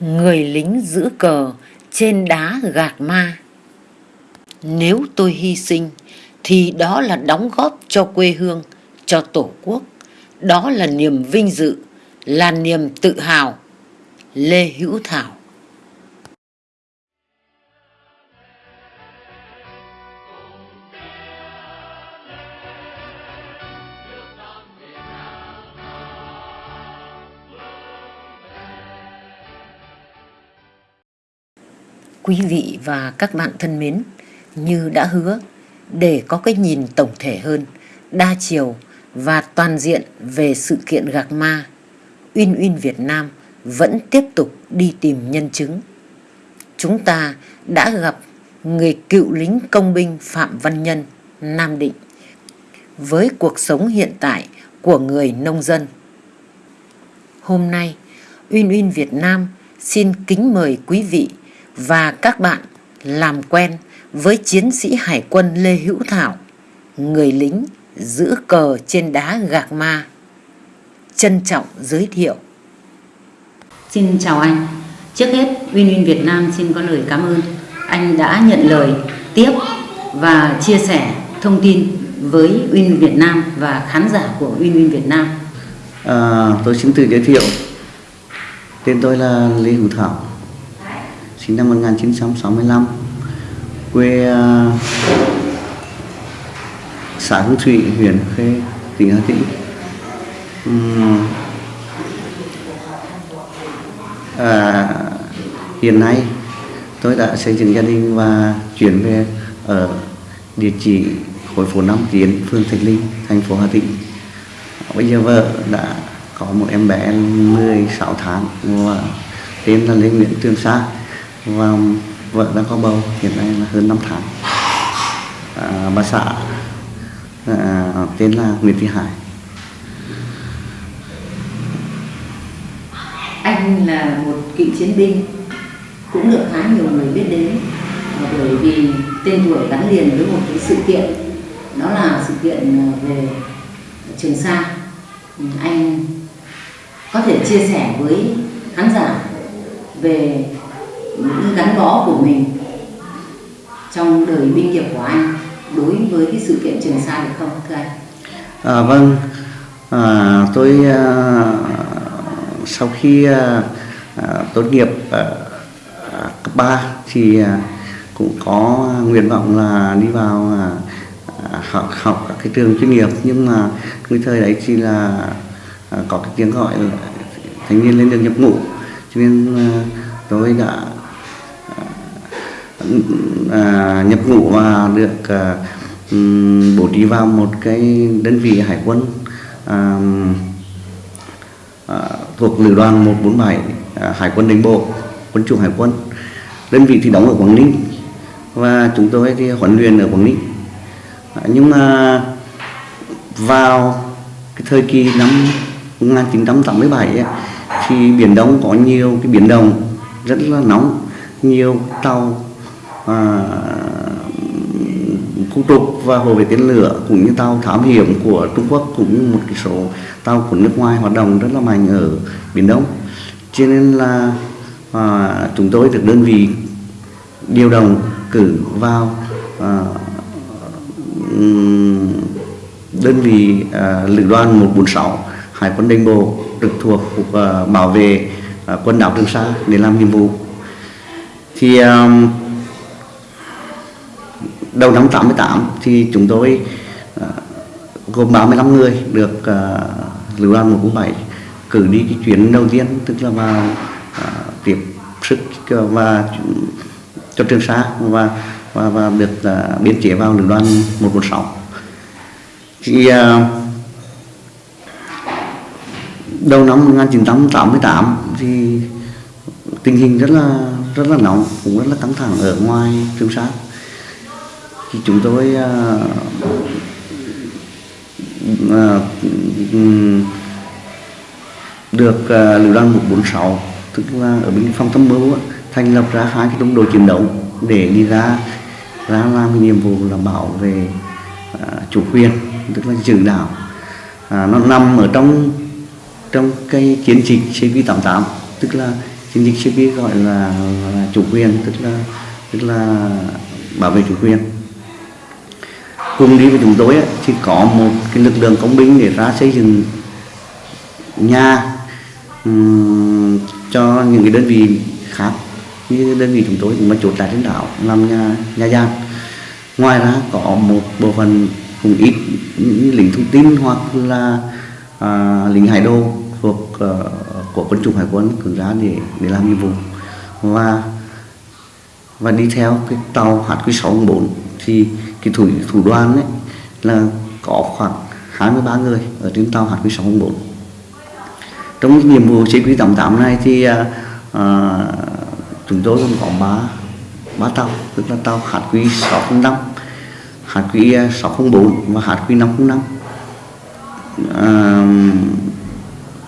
người lính giữ cờ trên đá gạt ma. Nếu tôi hy sinh, thì đó là đóng góp cho quê hương, cho tổ quốc. Đó là niềm vinh dự, là niềm tự hào. Lê hữu thảo. Quý vị và các bạn thân mến, như đã hứa, để có cái nhìn tổng thể hơn, đa chiều và toàn diện về sự kiện gạc ma, Uyên Uyên Việt Nam vẫn tiếp tục đi tìm nhân chứng. Chúng ta đã gặp người cựu lính công binh Phạm Văn Nhân, Nam Định, với cuộc sống hiện tại của người nông dân. Hôm nay, Uyên Uyên Việt Nam xin kính mời quý vị và các bạn làm quen với chiến sĩ hải quân Lê Hữu Thảo, người lính giữ cờ trên đá gạc ma. Trân trọng giới thiệu. Xin chào anh. Trước hết, Win Win Việt Nam xin có lời cảm ơn anh đã nhận lời tiếp và chia sẻ thông tin với Win Việt Nam và khán giả của Win Win Việt Nam. À, tôi xin tự giới thiệu. Tên tôi là Lê Hữu Thảo, sinh năm 1965 quê uh, xã Hương Thủy huyện Khê tỉnh Hà Tĩnh. Um, à, hiện nay tôi đã xây dựng gia đình và chuyển về ở địa chỉ khối phố Nam Tiến phường Thạch Linh thành phố Hà Tĩnh. Bây giờ vợ đã có một em bé 16 tháng và tên là Lê Nguyễn Trường Sa và vợ đang có bầu hiện nay là hơn 5 tháng. À, bà xã à, tên là Nguyễn Thị Hải. Anh là một cựu chiến binh cũng được khá nhiều người biết đến. Bởi vì tên tuổi gắn liền với một cái sự kiện đó là sự kiện à, về Trường Sa. Ừ, anh có thể chia sẻ với khán giả về gắn bó của mình trong đời binh nghiệp của anh đối với cái sự kiện Trường Sa được không thưa anh? À, vâng, à, tôi à, sau khi à, à tốt nghiệp à, cấp 3 thì à, cũng có nguyện vọng là đi vào à, à, học học các cái trường chuyên nghiệp. Nhưng mà cái thời đấy chỉ là à, có cái tiếng gọi là thanh niên lên đường nhập ngũ. Cho nên à, tôi đã à, nhập ngũ và được à, bổ trí vào một cái đơn vị hải quân à, à, thuộc lữ đoàn 147 à, hải quân đánh bộ quân chủng hải quân. Đơn vị thì đóng ở quảng ninh và chúng tôi thì huấn luyện ở quảng ninh. À, nhưng mà vào cái thời kỳ năm 1987 ấy, thì biển đông có nhiều cái biển động rất là nóng nhiều tàu à, khu trục và hồ vệ tên lửa cũng như tàu thám hiểm của Trung Quốc cũng như một cái số tàu của nước ngoài hoạt động rất là mạnh ở biển Đông. Cho nên là à, chúng tôi được đơn vị điều động cử vào à, đơn vị à, lữ đoàn 146 Hải quân Đinh Bộ trực thuộc cục à, bảo vệ à, quân đảo Trường Sa để làm nhiệm vụ. Thì à, đầu năm 88 thì chúng tôi uh, gồm 35 người được uh, lữ đoàn 147 cử đi cái chuyến đầu tiên tức là vào uh, tiếp sức ờ, và cho Trường Sa và và, và được uh, biên chế vào lữ đoàn 116. thì uh, đầu năm 1988 thì tình hình rất là rất là nóng cũng rất là căng thẳng ở ngoài Trường Sa thì chúng tôi à, à, ừ, được à, lữ đoàn 146 tức là ở bên phòng tham mưu thành lập ra hai cái trung đội chiến đấu để đi ra ra làm cái nhiệm vụ là bảo vệ chủ quyền tức là giữ đảo. À, nó nằm ở trong trong cái chiến dịch CV88 tức là chiến dịch CP gọi là, là chủ quyền tức là tức là bảo vệ chủ quyền cùng đi với chúng tôi ấy, thì có một cái lực lượng công binh để ra xây dựng nhà um, cho những cái đơn vị khác như đơn vị chúng tôi cũng mà chốt tại trên đảo làm nhà nhà gian ngoài ra có một bộ phận cũng ít những lính thông tin hoặc là à, lính hải đô thuộc uh, của quân chủng hải quân cử ra để để làm nhiệm vụ. Và và đi theo cái tàu HQ604 thì cái thủ thủ đoàn ấy là có khoảng 23 người ở trên tàu HQ604 trong cái nhiệm vụ CQ88 này thì à, à chúng tôi còn có ba ba tàu tức là tàu HQ605 HQ604 và HQ505 à,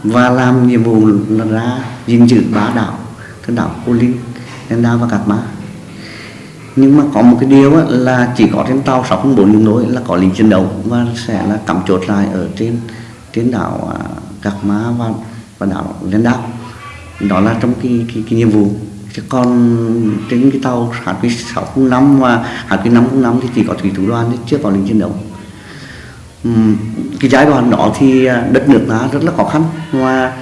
và làm nhiệm vụ là ra gìn giữ ba đảo cái đảo Cô Linh, Đen Đa và Cát Ma nhưng mà có một cái điều là chỉ có trên tàu 604 đường nối là có lính chiến đấu và sẽ là cắm chốt lại ở trên trên đảo à, Cạc Má và và đảo Liên Đa đó là trong cái, cái, cái nhiệm vụ. Chứ còn trên cái tàu HQ605 và HQ505 thì chỉ có thủy thủ đoàn chưa có lính chiến đấu. Uhm, cái giai đoạn đó thì à, đất nước ta rất là khó khăn và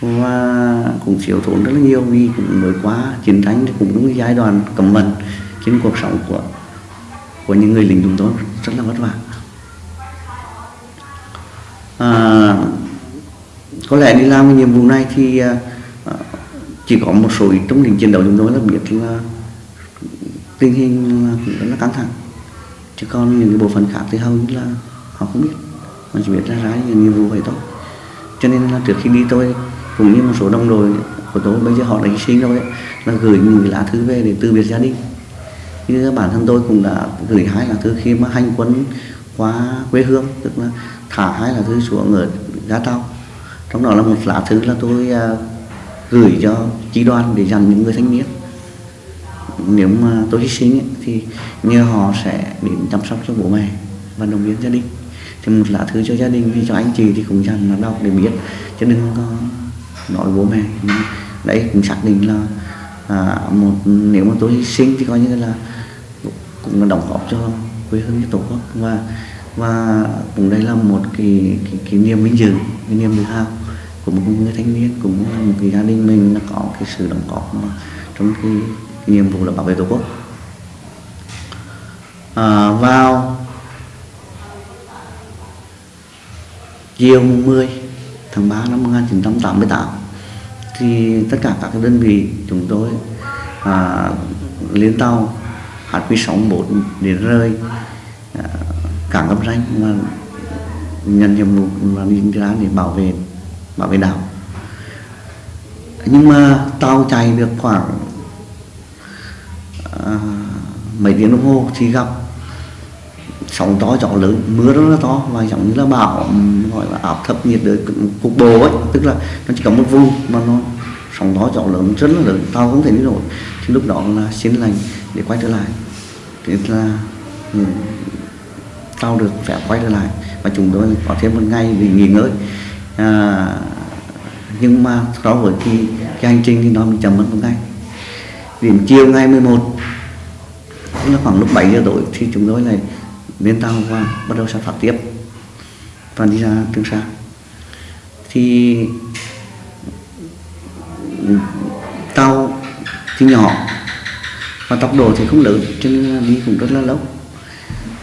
và cũng thiếu thốn rất là nhiều vì cũng mới qua chiến tranh thì cũng đúng cái giai đoạn cầm mình trên cuộc sống của của những người lính chúng tôi rất là vất vả. À, có lẽ đi làm cái nhiệm vụ này thì à, à, chỉ có một số trong lính chiến đấu chúng tôi là biết là tình hình là cũng rất là căng thẳng. Chứ còn những cái bộ phận khác thì hầu như là họ không biết. Mà chỉ biết ra ra những nhiệm vụ vậy thôi. Cho nên là trước khi đi tôi cũng như một số đồng đội của tôi bây giờ họ đã hy sinh rồi ấy, là gửi những lá thư về để từ biệt gia đình như bản thân tôi cũng đã gửi hai lá thư khi mà hành quân qua quê hương tức là thả hai lá thư xuống ở ga tàu. Trong đó là một lá thư là tôi à, gửi cho chi đoàn để dành những người thanh niên. Nếu mà tôi hy sinh ấy, thì nhờ họ sẽ đến chăm sóc cho bố mẹ và động viên gia đình. Thì một lá thư cho gia đình thì cho anh chị thì cũng dành là đọc để biết chứ đừng có nói bố mẹ. Đấy cũng xác định là à, một nếu mà tôi hy sinh thì coi như là cũng là đóng góp cho quê hương cho tổ quốc. Và và cũng đây là một cái cái, cái niềm vinh dự cái niềm tự hào của một người thanh niên cũng là một cái gia đình mình là có cái sự đóng góp mà trong cái, cái nhiệm vụ là bảo vệ tổ quốc. À, vào chiều 10 tháng 3 năm 1988 thì tất cả các đơn vị chúng tôi à, lên tàu HQ64 để rơi à, cảng Cam Ranh mà nhận nhiệm vụ là đi ra để bảo vệ bảo vệ đảo. Nhưng mà tàu chạy được khoảng à, mấy tiếng đồng hồ thì gặp sóng to gió lớn mưa rất là to và giống như là bão gọi là áp thấp nhiệt đới cục bộ ấy. Tức là nó chỉ có một vùng mà nó sóng to gió lớn rất là lớn tàu không thể đi nổi. Thì lúc đó là xin lành để quay trở lại. Thế là ừ, được phép quay trở lại và chúng tôi có thêm một ngày để nghỉ ngơi. À, nhưng mà so với cái, cái hành trình thì nó bị chậm mất một ngày. Đến chiều ngày 11 tức là khoảng lúc 7 giờ tối thì chúng tôi lại lên tàu và bắt đầu sản phát tiếp. Và đi ra Trường Sa. Thì tàu thì nhỏ và tốc độ thì không lớn chứ nên đi cũng rất là lâu.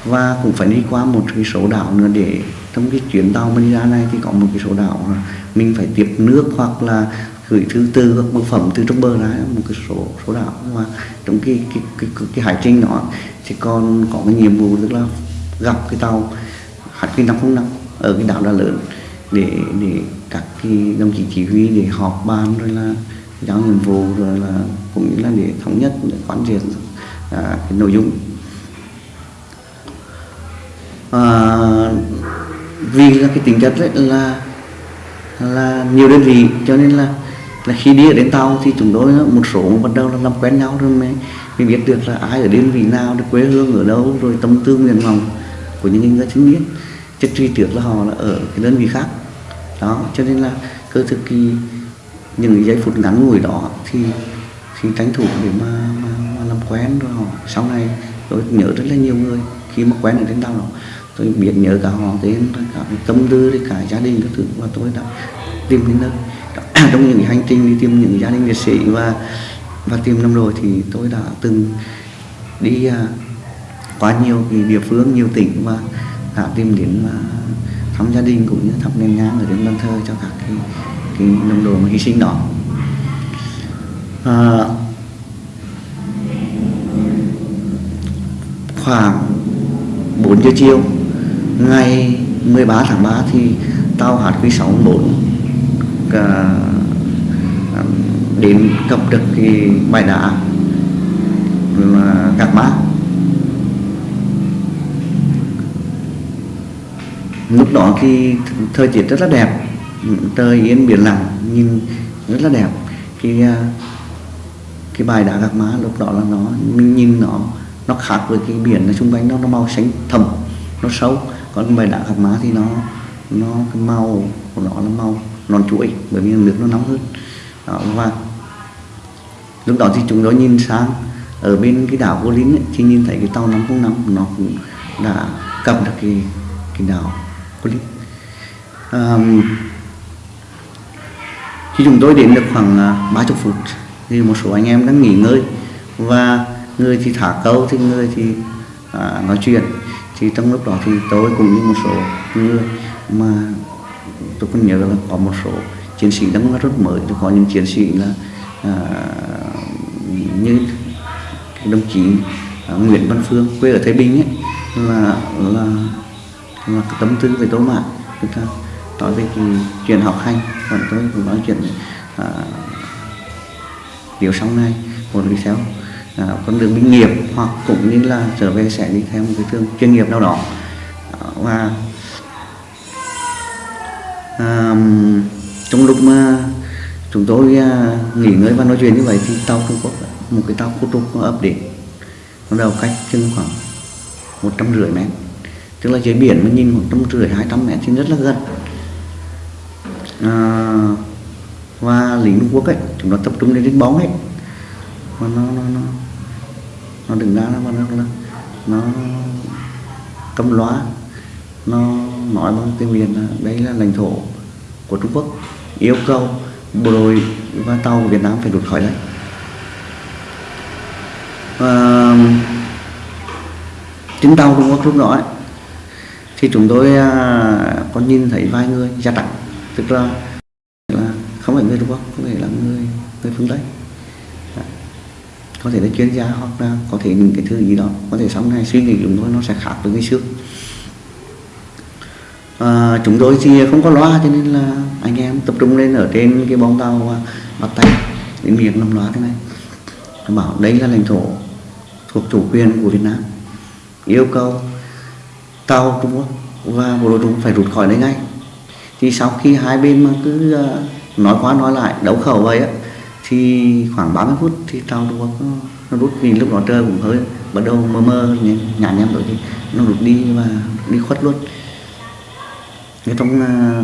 Và cũng phải đi qua một cái số đảo nữa để trong cái chuyến tàu mình ra này thì có một cái số đảo mình phải tiếp nước hoặc là gửi thứ tư các bưu phẩm từ trong bờ ra một cái số số đảo. Và trong cái cái cái, cái, cái hải trình đó thì còn có cái nhiệm vụ tức là gặp cái tàu hạt cái năm không năm ở cái đảo Đà Lớn để để các cái đồng chí chỉ huy để họp bàn rồi là giao nhiệm vụ rồi là cũng như là để thống nhất để quán triệt à, cái nội dung. À, vì là cái tính chất đấy là là nhiều đơn vị cho nên là là khi đi ở đến tàu thì chúng tôi một số bắt đầu là làm quen nhau rồi mới, mới biết được là ai ở đơn vị nào được quê hương ở đâu rồi tâm tư nguyện vọng của những người thanh biết chất truy trước là họ là ở cái đơn vị khác. Đó cho nên là cơ thực kỳ những giây phút ngắn ngủi đó thì thì tranh thủ để mà, mà, mà làm quen rồi họ sau này tôi nhớ rất là nhiều người khi mà quen ở trên tàu đó. Tôi biết nhớ cả họ tên cả tâm tư cả gia đình các thứ và tôi đã tìm đến nơi. Trong những hành trình đi tìm những gia đình liệt sĩ và và tìm năm rồi thì tôi đã từng đi uh, qua nhiều cái địa phương nhiều tỉnh và đã tìm đến và thăm gia đình cũng như thắp nền nhang ở đến bàn thờ cho các cái cái đồng đội hy sinh đó. À, khoảng 4 giờ chiều ngày 13 tháng 3 thì tàu HQ64 cả à, đến cập được cái bãi đá là Gạc Má lúc đó thì thời tiết rất là đẹp trời yên biển lặng nhìn rất là đẹp. Cái à, cái bài đá Gạc Má lúc đó là nó mình nhìn nó nó khác với cái biển ở xung quanh nó nó màu xanh thẳm nó sâu. Còn bài đá Gạc Má thì nó nó cái màu của nó là màu non chuỗi bởi vì nước nó nóng hơn. Đó, và lúc đó thì chúng tôi nhìn sang ở bên cái đảo Vô Linh ấy, thì nhìn thấy cái tàu 505 nó cũng đã cập được cái cái đảo Vô Linh. Um, khi chúng tôi đến được khoảng à, 30 phút thì một số anh em đang nghỉ ngơi và người thì thả câu thì người thì à, nói chuyện. Thì trong lúc đó thì tôi cũng như một số người mà tôi còn nhớ là có một số chiến sĩ đang rất mới. Có những chiến sĩ là à, như đồng chí à, Nguyễn Văn Phương quê ở Thái Bình ấy là là là tâm tư về tôi mà chúng ta nói về cái chuyện học hành còn tôi cũng nói chuyện à, điều sau này một đi theo à, con đường binh nghiệp hoặc cũng như là trở về sẽ đi theo một cái thương chuyên nghiệp nào đó. À, và à, trong lúc mà chúng tôi à, nghỉ ngơi và nói chuyện như vậy thì tàu Trung Quốc một cái tàu khu trục nó ập đến. Nó đầu cách chừng khoảng một trăm rưỡi mét. Tức là dưới biển mình nhìn một trăm rưỡi hai trăm mét thì rất là gần à, và lính Trung Quốc ấy chúng nó tập trung lên đánh bóng ấy. Và nó nó nó nó đừng ra nó nó nó, nó cầm loa nó nói bằng tiếng Việt là đây là lãnh thổ của Trung Quốc yêu cầu bộ đội và tàu của Việt Nam phải rút khỏi đây. Và trên tàu Trung Quốc lúc đó ấy, thì chúng tôi à, có nhìn thấy vài người da trắng tức là, là không phải người Trung Quốc có thể là người người phương Tây. Dạ. Có thể là chuyên gia hoặc là có thể những cái thứ gì đó có thể sau này suy nghĩ chúng tôi nó sẽ khác với ngày xưa. À, chúng tôi thì không có loa cho nên là anh em tập trung lên ở trên cái bóng tàu bắt tay đến miệng nằm loa thế này. Bảo đây là lãnh thổ thuộc chủ quyền của Việt Nam yêu cầu tàu Trung Quốc và bộ đội Trung Quốc phải rút khỏi đây ngay thì sau khi hai bên mà cứ ờ, nói qua nói lại đấu khẩu vậy á thì khoảng 30 phút thì tàu Trung nó, rút vì lúc đó trời cũng hơi bắt đầu mơ mơ nhà em rồi thì nó rút đi và đi khuất luôn Thế trong ờ,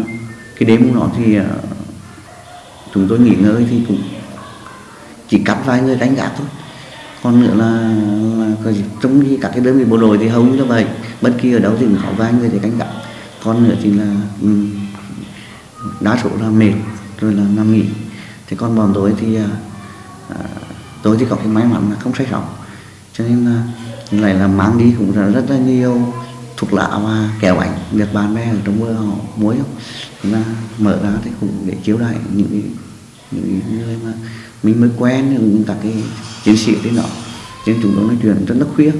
cái đêm đó thì ờ, chúng tôi nghỉ ngơi thì cũng chỉ cắt vài người đánh gạt thôi còn nữa là, là trong khi các cái đơn vị bộ đội thì hầu như là vậy bất kỳ ở đâu thì cũng có vài người để đánh gạt. còn nữa thì là um, đa số là mệt rồi là nằm nghỉ. Thì còn bọn tôi thì à, à, tôi thì có cái may mắn là không say sóng. Cho nên là lại là mang đi cũng là rất là nhiều thuốc lạ và kéo ảnh được bạn bè ở trong mưa họ muối không là mở ra thì cũng để chiếu lại những những người mà mình mới quen những các cái chiến sĩ thế nọ, nên chúng tôi nói chuyện rất là khuya.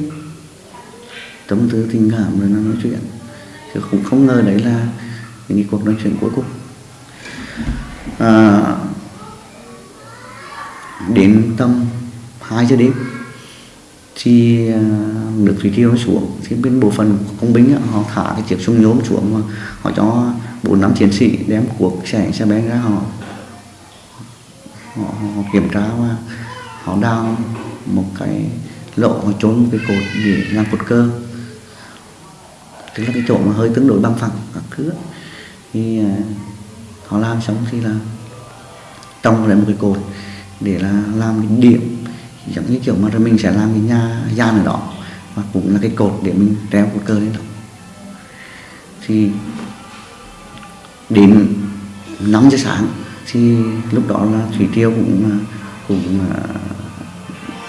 Tâm tư tình cảm rồi nó nói chuyện. Chứ cũng không ngờ đấy là những cuộc nói chuyện cuối cùng à, đến tầm 2 giờ đêm thì à, nước thủy triều xuống. Thì bên bộ phận công binh họ thả cái chiếc súng nhôm xuống mà họ cho bốn năm chiến sĩ đem cuộc xe xe bén ra họ họ, họ kiểm tra và họ đào một cái lỗ họ trốn một cái cột để làm cột cơ tức là cái chỗ mà hơi tương đối bằng phẳng các thứ thì à, họ làm xong thì là trồng lại một cái cột để là làm cái điểm, giống như kiểu mà rồi mình sẽ làm cái nhà gian ở đó và cũng là cái cột để mình treo cột cờ lên đó. Thì đến 5 giờ sáng thì lúc đó là thủy triều cũng cũng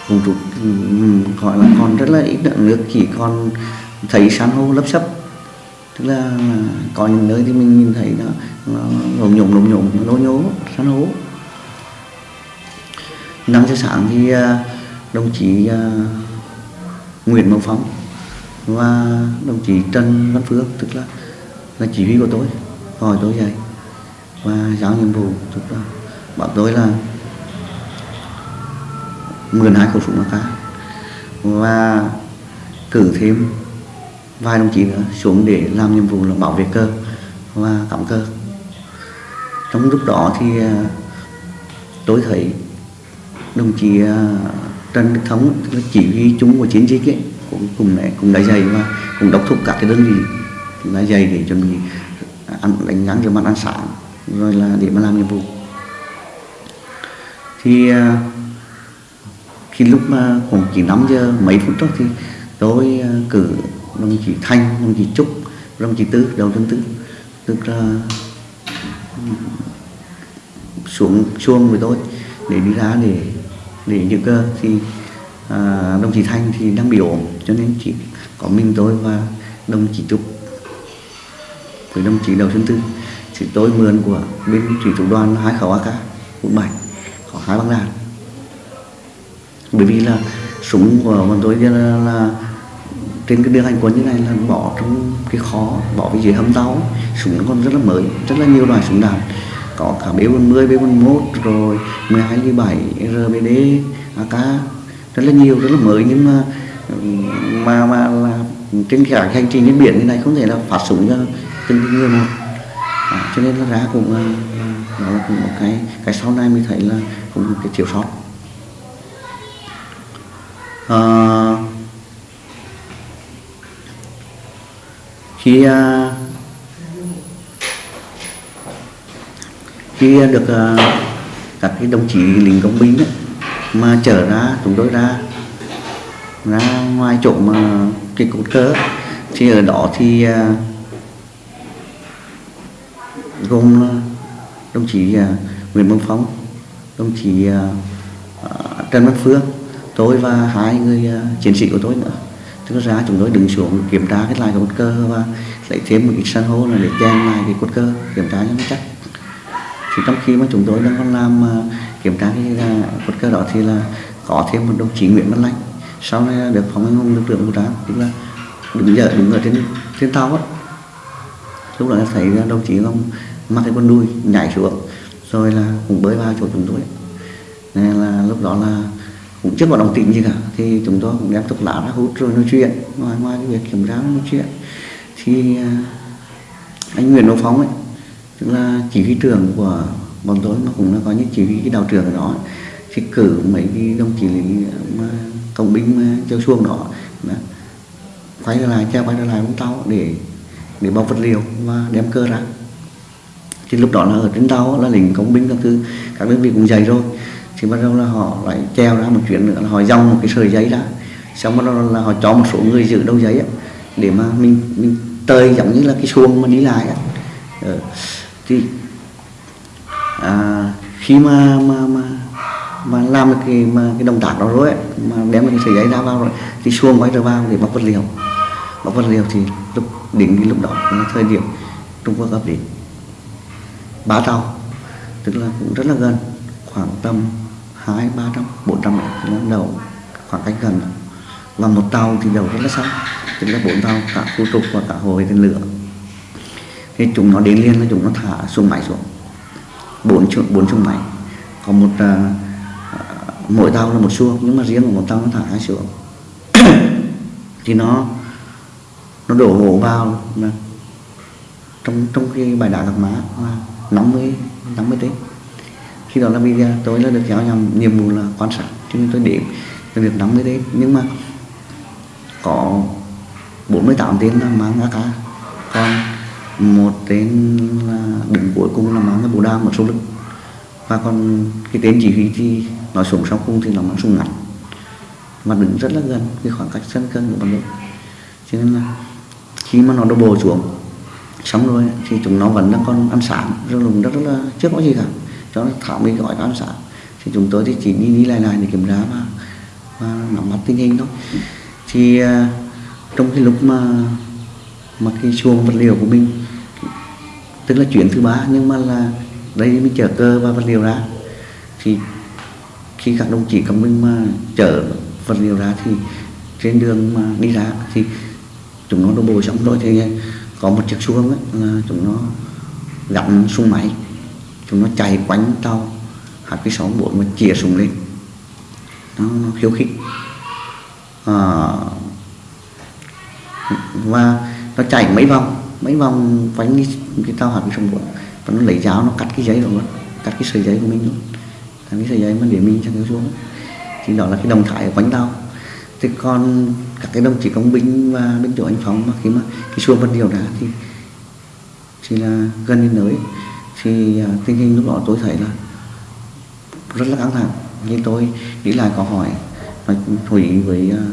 cũng rút ừ, gọi là còn rất là ít lượng nước, chỉ còn thấy san hô lấp sấp tức là, là có những nơi thì mình nhìn thấy nó nó lồm nhồm lồm nhồm nó nhố san hô năm giờ sáng thì à, đồng chí à, Nguyễn Mậu Phong và đồng chí Trần Văn Phước tức là là chỉ huy của tôi hỏi tôi dậy và giao nhiệm vụ tức là bảo tôi là mượn hai khẩu súng AK và cử thêm vài đồng chí nữa xuống để làm nhiệm vụ là bảo vệ cơ và cắm cơ. Trong lúc đó thì à, tôi thấy đồng chí à, Trần Đức Thống chỉ huy chúng của chiến dịch ấy, cũng cùng này cũng đã dày và cũng đốc thúc các cái đơn vị đã dày để chuẩn bị ăn đánh ngắn cho mặt ăn sáng rồi là để mà làm nhiệm vụ. Thì à, khi lúc mà khoảng chỉ 5 giờ mấy phút đó thì tôi cử đồng chí Thanh, đồng chí Trúc, đồng chí Tư, đầu tháng Tư tức là xuống xuông với tôi để đi ra để để những cơ thì à, đồng chí Thanh thì đang bị ổn cho nên chỉ có mình tôi và đồng chí Trúc. Với đồng chí đầu tháng tư. Thì tôi mượn của bên thủy thủ đoàn hai khẩu AK 47 có hai băng đạn bởi vì là súng của bọn tôi là, là trên cái đường hành quân như này là bỏ trong cái khó bỏ cái dưới hầm tàu. Súng nó còn rất là mới rất là nhiều loại súng đạn. Có cả B40, B41 rồi 12 7 RBD AK rất là nhiều rất là mới nhưng mà mà mà là trên cả hành trình trên biển như này không thể là phát súng cho từng người một. À, cho nên là ra cũng à, đó là cũng một cái cái sau này mình thấy là cũng một cái thiếu sót. À, khi uh, khi được uh, các cái đồng chí lính công binh ấy, mà trở ra chúng tôi ra ra ngoài chỗ mà cái cột cờ thì ở đó thì uh, gồm đồng chí uh, Nguyễn Văn Phong đồng chí uh, Trần Văn Phương tôi và hai người uh, chiến sĩ của tôi nữa tức ra chúng tôi đứng xuống kiểm tra cái lại cột cơ và lấy thêm một ít san hô là để chèn lại cái cột cơ kiểm tra cho nó chắc. Thì trong khi mà chúng tôi đang còn làm à, kiểm tra cái uh, cột cơ đó thì là có thêm một đồng chí Nguyễn Văn Lanh sau này được phóng anh hùng lực lượng vũ trang tức là đứng giờ đứng ở trên trên tàu á. Lúc đó thấy đồng chí không mặc cái con đuôi nhảy xuống rồi là cũng bơi vào chỗ chúng tôi. Nên là lúc đó là cũng chưa có đồng tình gì cả. Thì chúng tôi cũng đem thuốc lá ra hút rồi nói chuyện, ngoài ngoài cái việc kiểm tra nói chuyện. Thì à, anh Nguyễn Đỗ Phong ấy, tức là chỉ huy trưởng của bọn tôi mà cũng là có những chỉ huy cái đạo trưởng ở đó thì cử mấy cái đồng chí lý mà công binh mà treo xuông đó là quay trở lại, treo quay trở lại con tàu để để bao vật liệu và đem cơ ra. Thì lúc đó là ở trên tàu là lính công binh các thứ, các đơn vị cũng dày rồi thì bắt đầu là họ lại treo ra một chuyện nữa là họ dòng một cái sợi giấy ra xong bắt đầu là họ cho một số người giữ đầu giấy ấy, để mà mình mình tơi giống như là cái xuồng mà đi lại ấy. Ừ. Ờ, thì à, khi mà mà mà mà làm được cái mà cái động tác đó rồi ấy, mà đem cái sợi giấy ra vào rồi thì xuồng quay trở vào để bọc vật liệu bọc vật liệu thì lúc đến cái lúc đó là thời điểm Trung Quốc ập đến bá tàu tức là cũng rất là gần khoảng tầm hai ba trăm bốn trăm mét đầu khoảng cách gần. Và một tàu thì đầu rất là xa tức là bốn tàu cả khu trục và cả hồ tên lửa. Thì chúng nó đến liền là chúng nó thả xuống máy xuống. Bốn bốn súng máy. Có một uh, mỗi tàu là một xuông nhưng mà riêng của một tàu nó thả hai xuống thì nó nó đổ hồ vào trong trong cái bài đá gặp má là 50 50 tiếng khi đó là bây giờ tôi là được giao nhầm nhiệm vụ là quan sát cho nên tôi đếm việc nắm 50 đấy. Nhưng mà có 48 tên là mang AK còn một tên là đứng cuối cùng là mang cái bộ đao một số lực và còn cái tên chỉ huy thì nói súng sau cùng thì nó mang súng ngắn. Mà đứng rất là gần cái khoảng cách sân cân của bọn tôi cho nên là khi mà nó đổ bộ xuống xong rồi thì chúng nó vẫn đang còn ăn sáng rồi lùng rất, rất là chưa có gì cả cho thảo mình gọi ăn sát. Thì chúng tôi thì chỉ đi đi lại lại để kiểm tra và, và nắm bắt tình hình thôi. Thì à, trong cái lúc mà mà cái xuồng vật liệu của mình tức là chuyển thứ ba nhưng mà là đây mình chở cơ và vật liệu ra. Thì khi các đồng chí công mình mà chở vật liệu ra thì trên đường mà đi ra thì chúng nó đổ bộ xong rồi thì có một chiếc xuồng ấy, là chúng nó gặm súng máy chúng nó chạy quanh tàu cái sáu bốn mà chĩa súng lên. Nó, nó khiêu khích. À, và nó chạy mấy vòng mấy vòng quanh cái, cái tàu hạt sáu bốn và nó lấy giáo nó cắt cái giấy của luôn cắt cái sợi giấy của mình luôn. Cắt cái sợi giấy mà để mình cho cái xuống. Thì đó là cái đồng thái ở quanh tàu. Thế còn các cái đồng chí công binh và bên chỗ anh phóng mà khi mà cái xuồng vật điều đá thì chỉ là gần đến nơi thì à, tình hình lúc đó tôi thấy là rất là căng thẳng. Nhưng tôi nghĩ lại có hỏi nói thủy với à,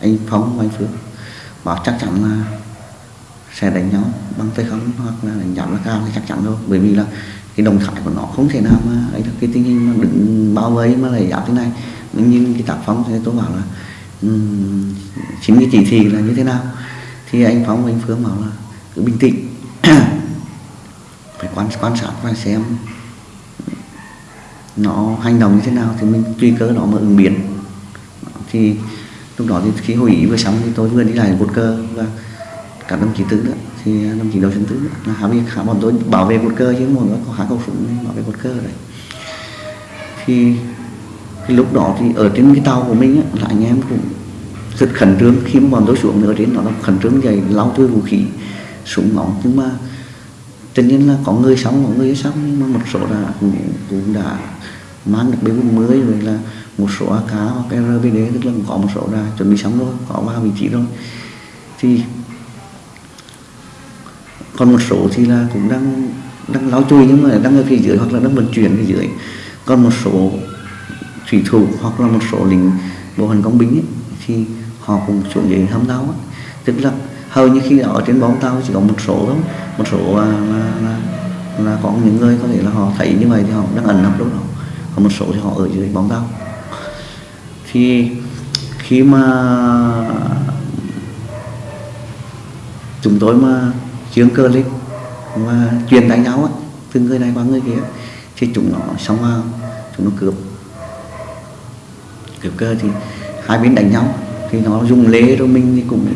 anh phóng và anh phước bảo chắc chắn là sẽ đánh nhau bằng tay không hoặc là đánh nhau là cao thì chắc chắn thôi. Bởi vì là cái đồng thái của nó không thể nào mà ấy được. Cái tình hình mà đứng bao vây mà lại dạo thế này. Nhưng cái tác phong thì tôi bảo là um, chính cái chỉ thị là như thế nào? Thì anh phóng và anh phương bảo là cứ bình tĩnh quan quan sát và xem nó hành động như thế nào thì mình tùy cơ nó mà ứng biến. Thì lúc đó thì khi hội ý vừa xong thì tôi vừa đi lại một cơ và cả đồng chí tứ nữa thì đồng chí đầu chân tứ nữa là hạ việc hạ bọn tôi bảo vệ một cơ chứ một có hạ cầu súng bảo vệ một cơ đấy thì cái lúc đó thì ở trên cái tàu của mình á, là anh em cũng rất khẩn trương. Khi mà bọn tôi xuống ở trên nó là khẩn trương dày lau tươi vũ khí súng nóng nhưng mà tất nhiên là có người sống có người sống nhưng mà một số đã cũng, cũng đã mang được B40 rồi là một số AK hoặc RBD tức là có một số đã chuẩn bị sống rồi có vào vị trí rồi thì còn một số thì là cũng đang đang lao chui nhưng mà đang ở phía dưới hoặc là đang vận chuyển phía dưới còn một số thủy thủ hoặc là một số lính bộ hành công binh ấy, thì họ cũng xuống dưới hâm tàu ấy. tức là hầu như khi ở trên bóng tao chỉ có một số thôi. Một số là, là, là, là có những người có thể là họ thấy như vậy thì họ đang ẩn nấp lúc đó. Còn một số thì họ ở dưới bóng tao. thì khi mà chúng tôi mà chương cơ lên và truyền đánh nhau ấy, từ người này qua người kia thì chúng nó xong vào chúng nó cướp. Cướp cơ thì hai bên đánh nhau thì nó dùng lê rồi mình thì cũng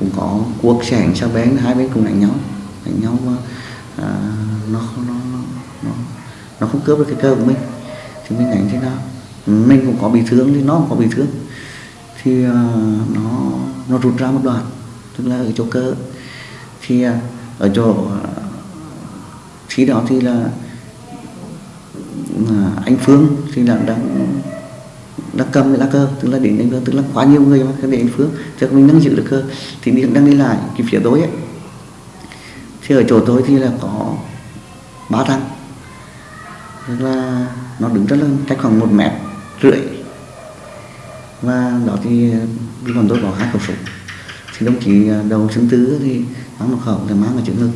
cũng có cuộc sẻng sao bén hai bên cùng đánh nhau đánh nhau mà à, nó, nó nó nó nó không cướp được cái cơ của mình. Thì mình đánh thế nào? Mình cũng có bị thương thì nó cũng có bị thương. Thì uh, nó nó rụt ra một đoạn tức là ở chỗ cơ. Thì uh, ở chỗ uh, khi đó thì là uh, anh Phương thì là đang đang cầm cái lá cơ, tức là đến đánh phương tức là quá nhiều người mà để anh Phương cho mình nâng giữ được cơ. Thì mình đang đi lại, cái phía tối ấy. Thì ở chỗ tôi thì là có ba thằng. Tức là nó đứng rất là cách khoảng một mét rưỡi. Và đó thì còn tôi có hai khẩu súng. Thì đồng chí à, đầu chứng tứ thì mang một khẩu thì mang ở trước ngực.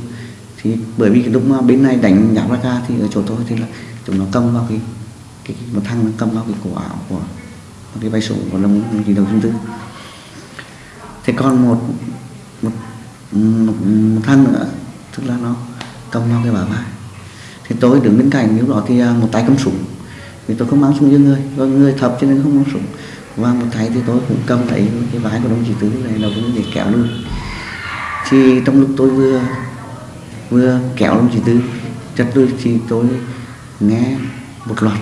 Thì bởi vì cái lúc mà bên này đánh nhạc ra ca thì ở chỗ tôi thì là chúng nó cầm vào cái cái, cái một thằng nó cầm vào cái cổ áo của cái vai sổ của đồng chí đầu xứng tư. Thế còn một một, một, một thằng nữa tức là nó cầm vào cái bả vai. Thì tôi đứng bên cạnh lúc đó thì à, một tay cầm súng. Vì tôi không mang súng cho người do người thập cho nên không mang súng. Và một tay thì tôi cũng cầm lấy cái vái của đồng chí tứ này đầu cũng để kéo lui thì trong lúc tôi vừa vừa kéo đồng chí tứ chặt lui thì tôi nghe một loạt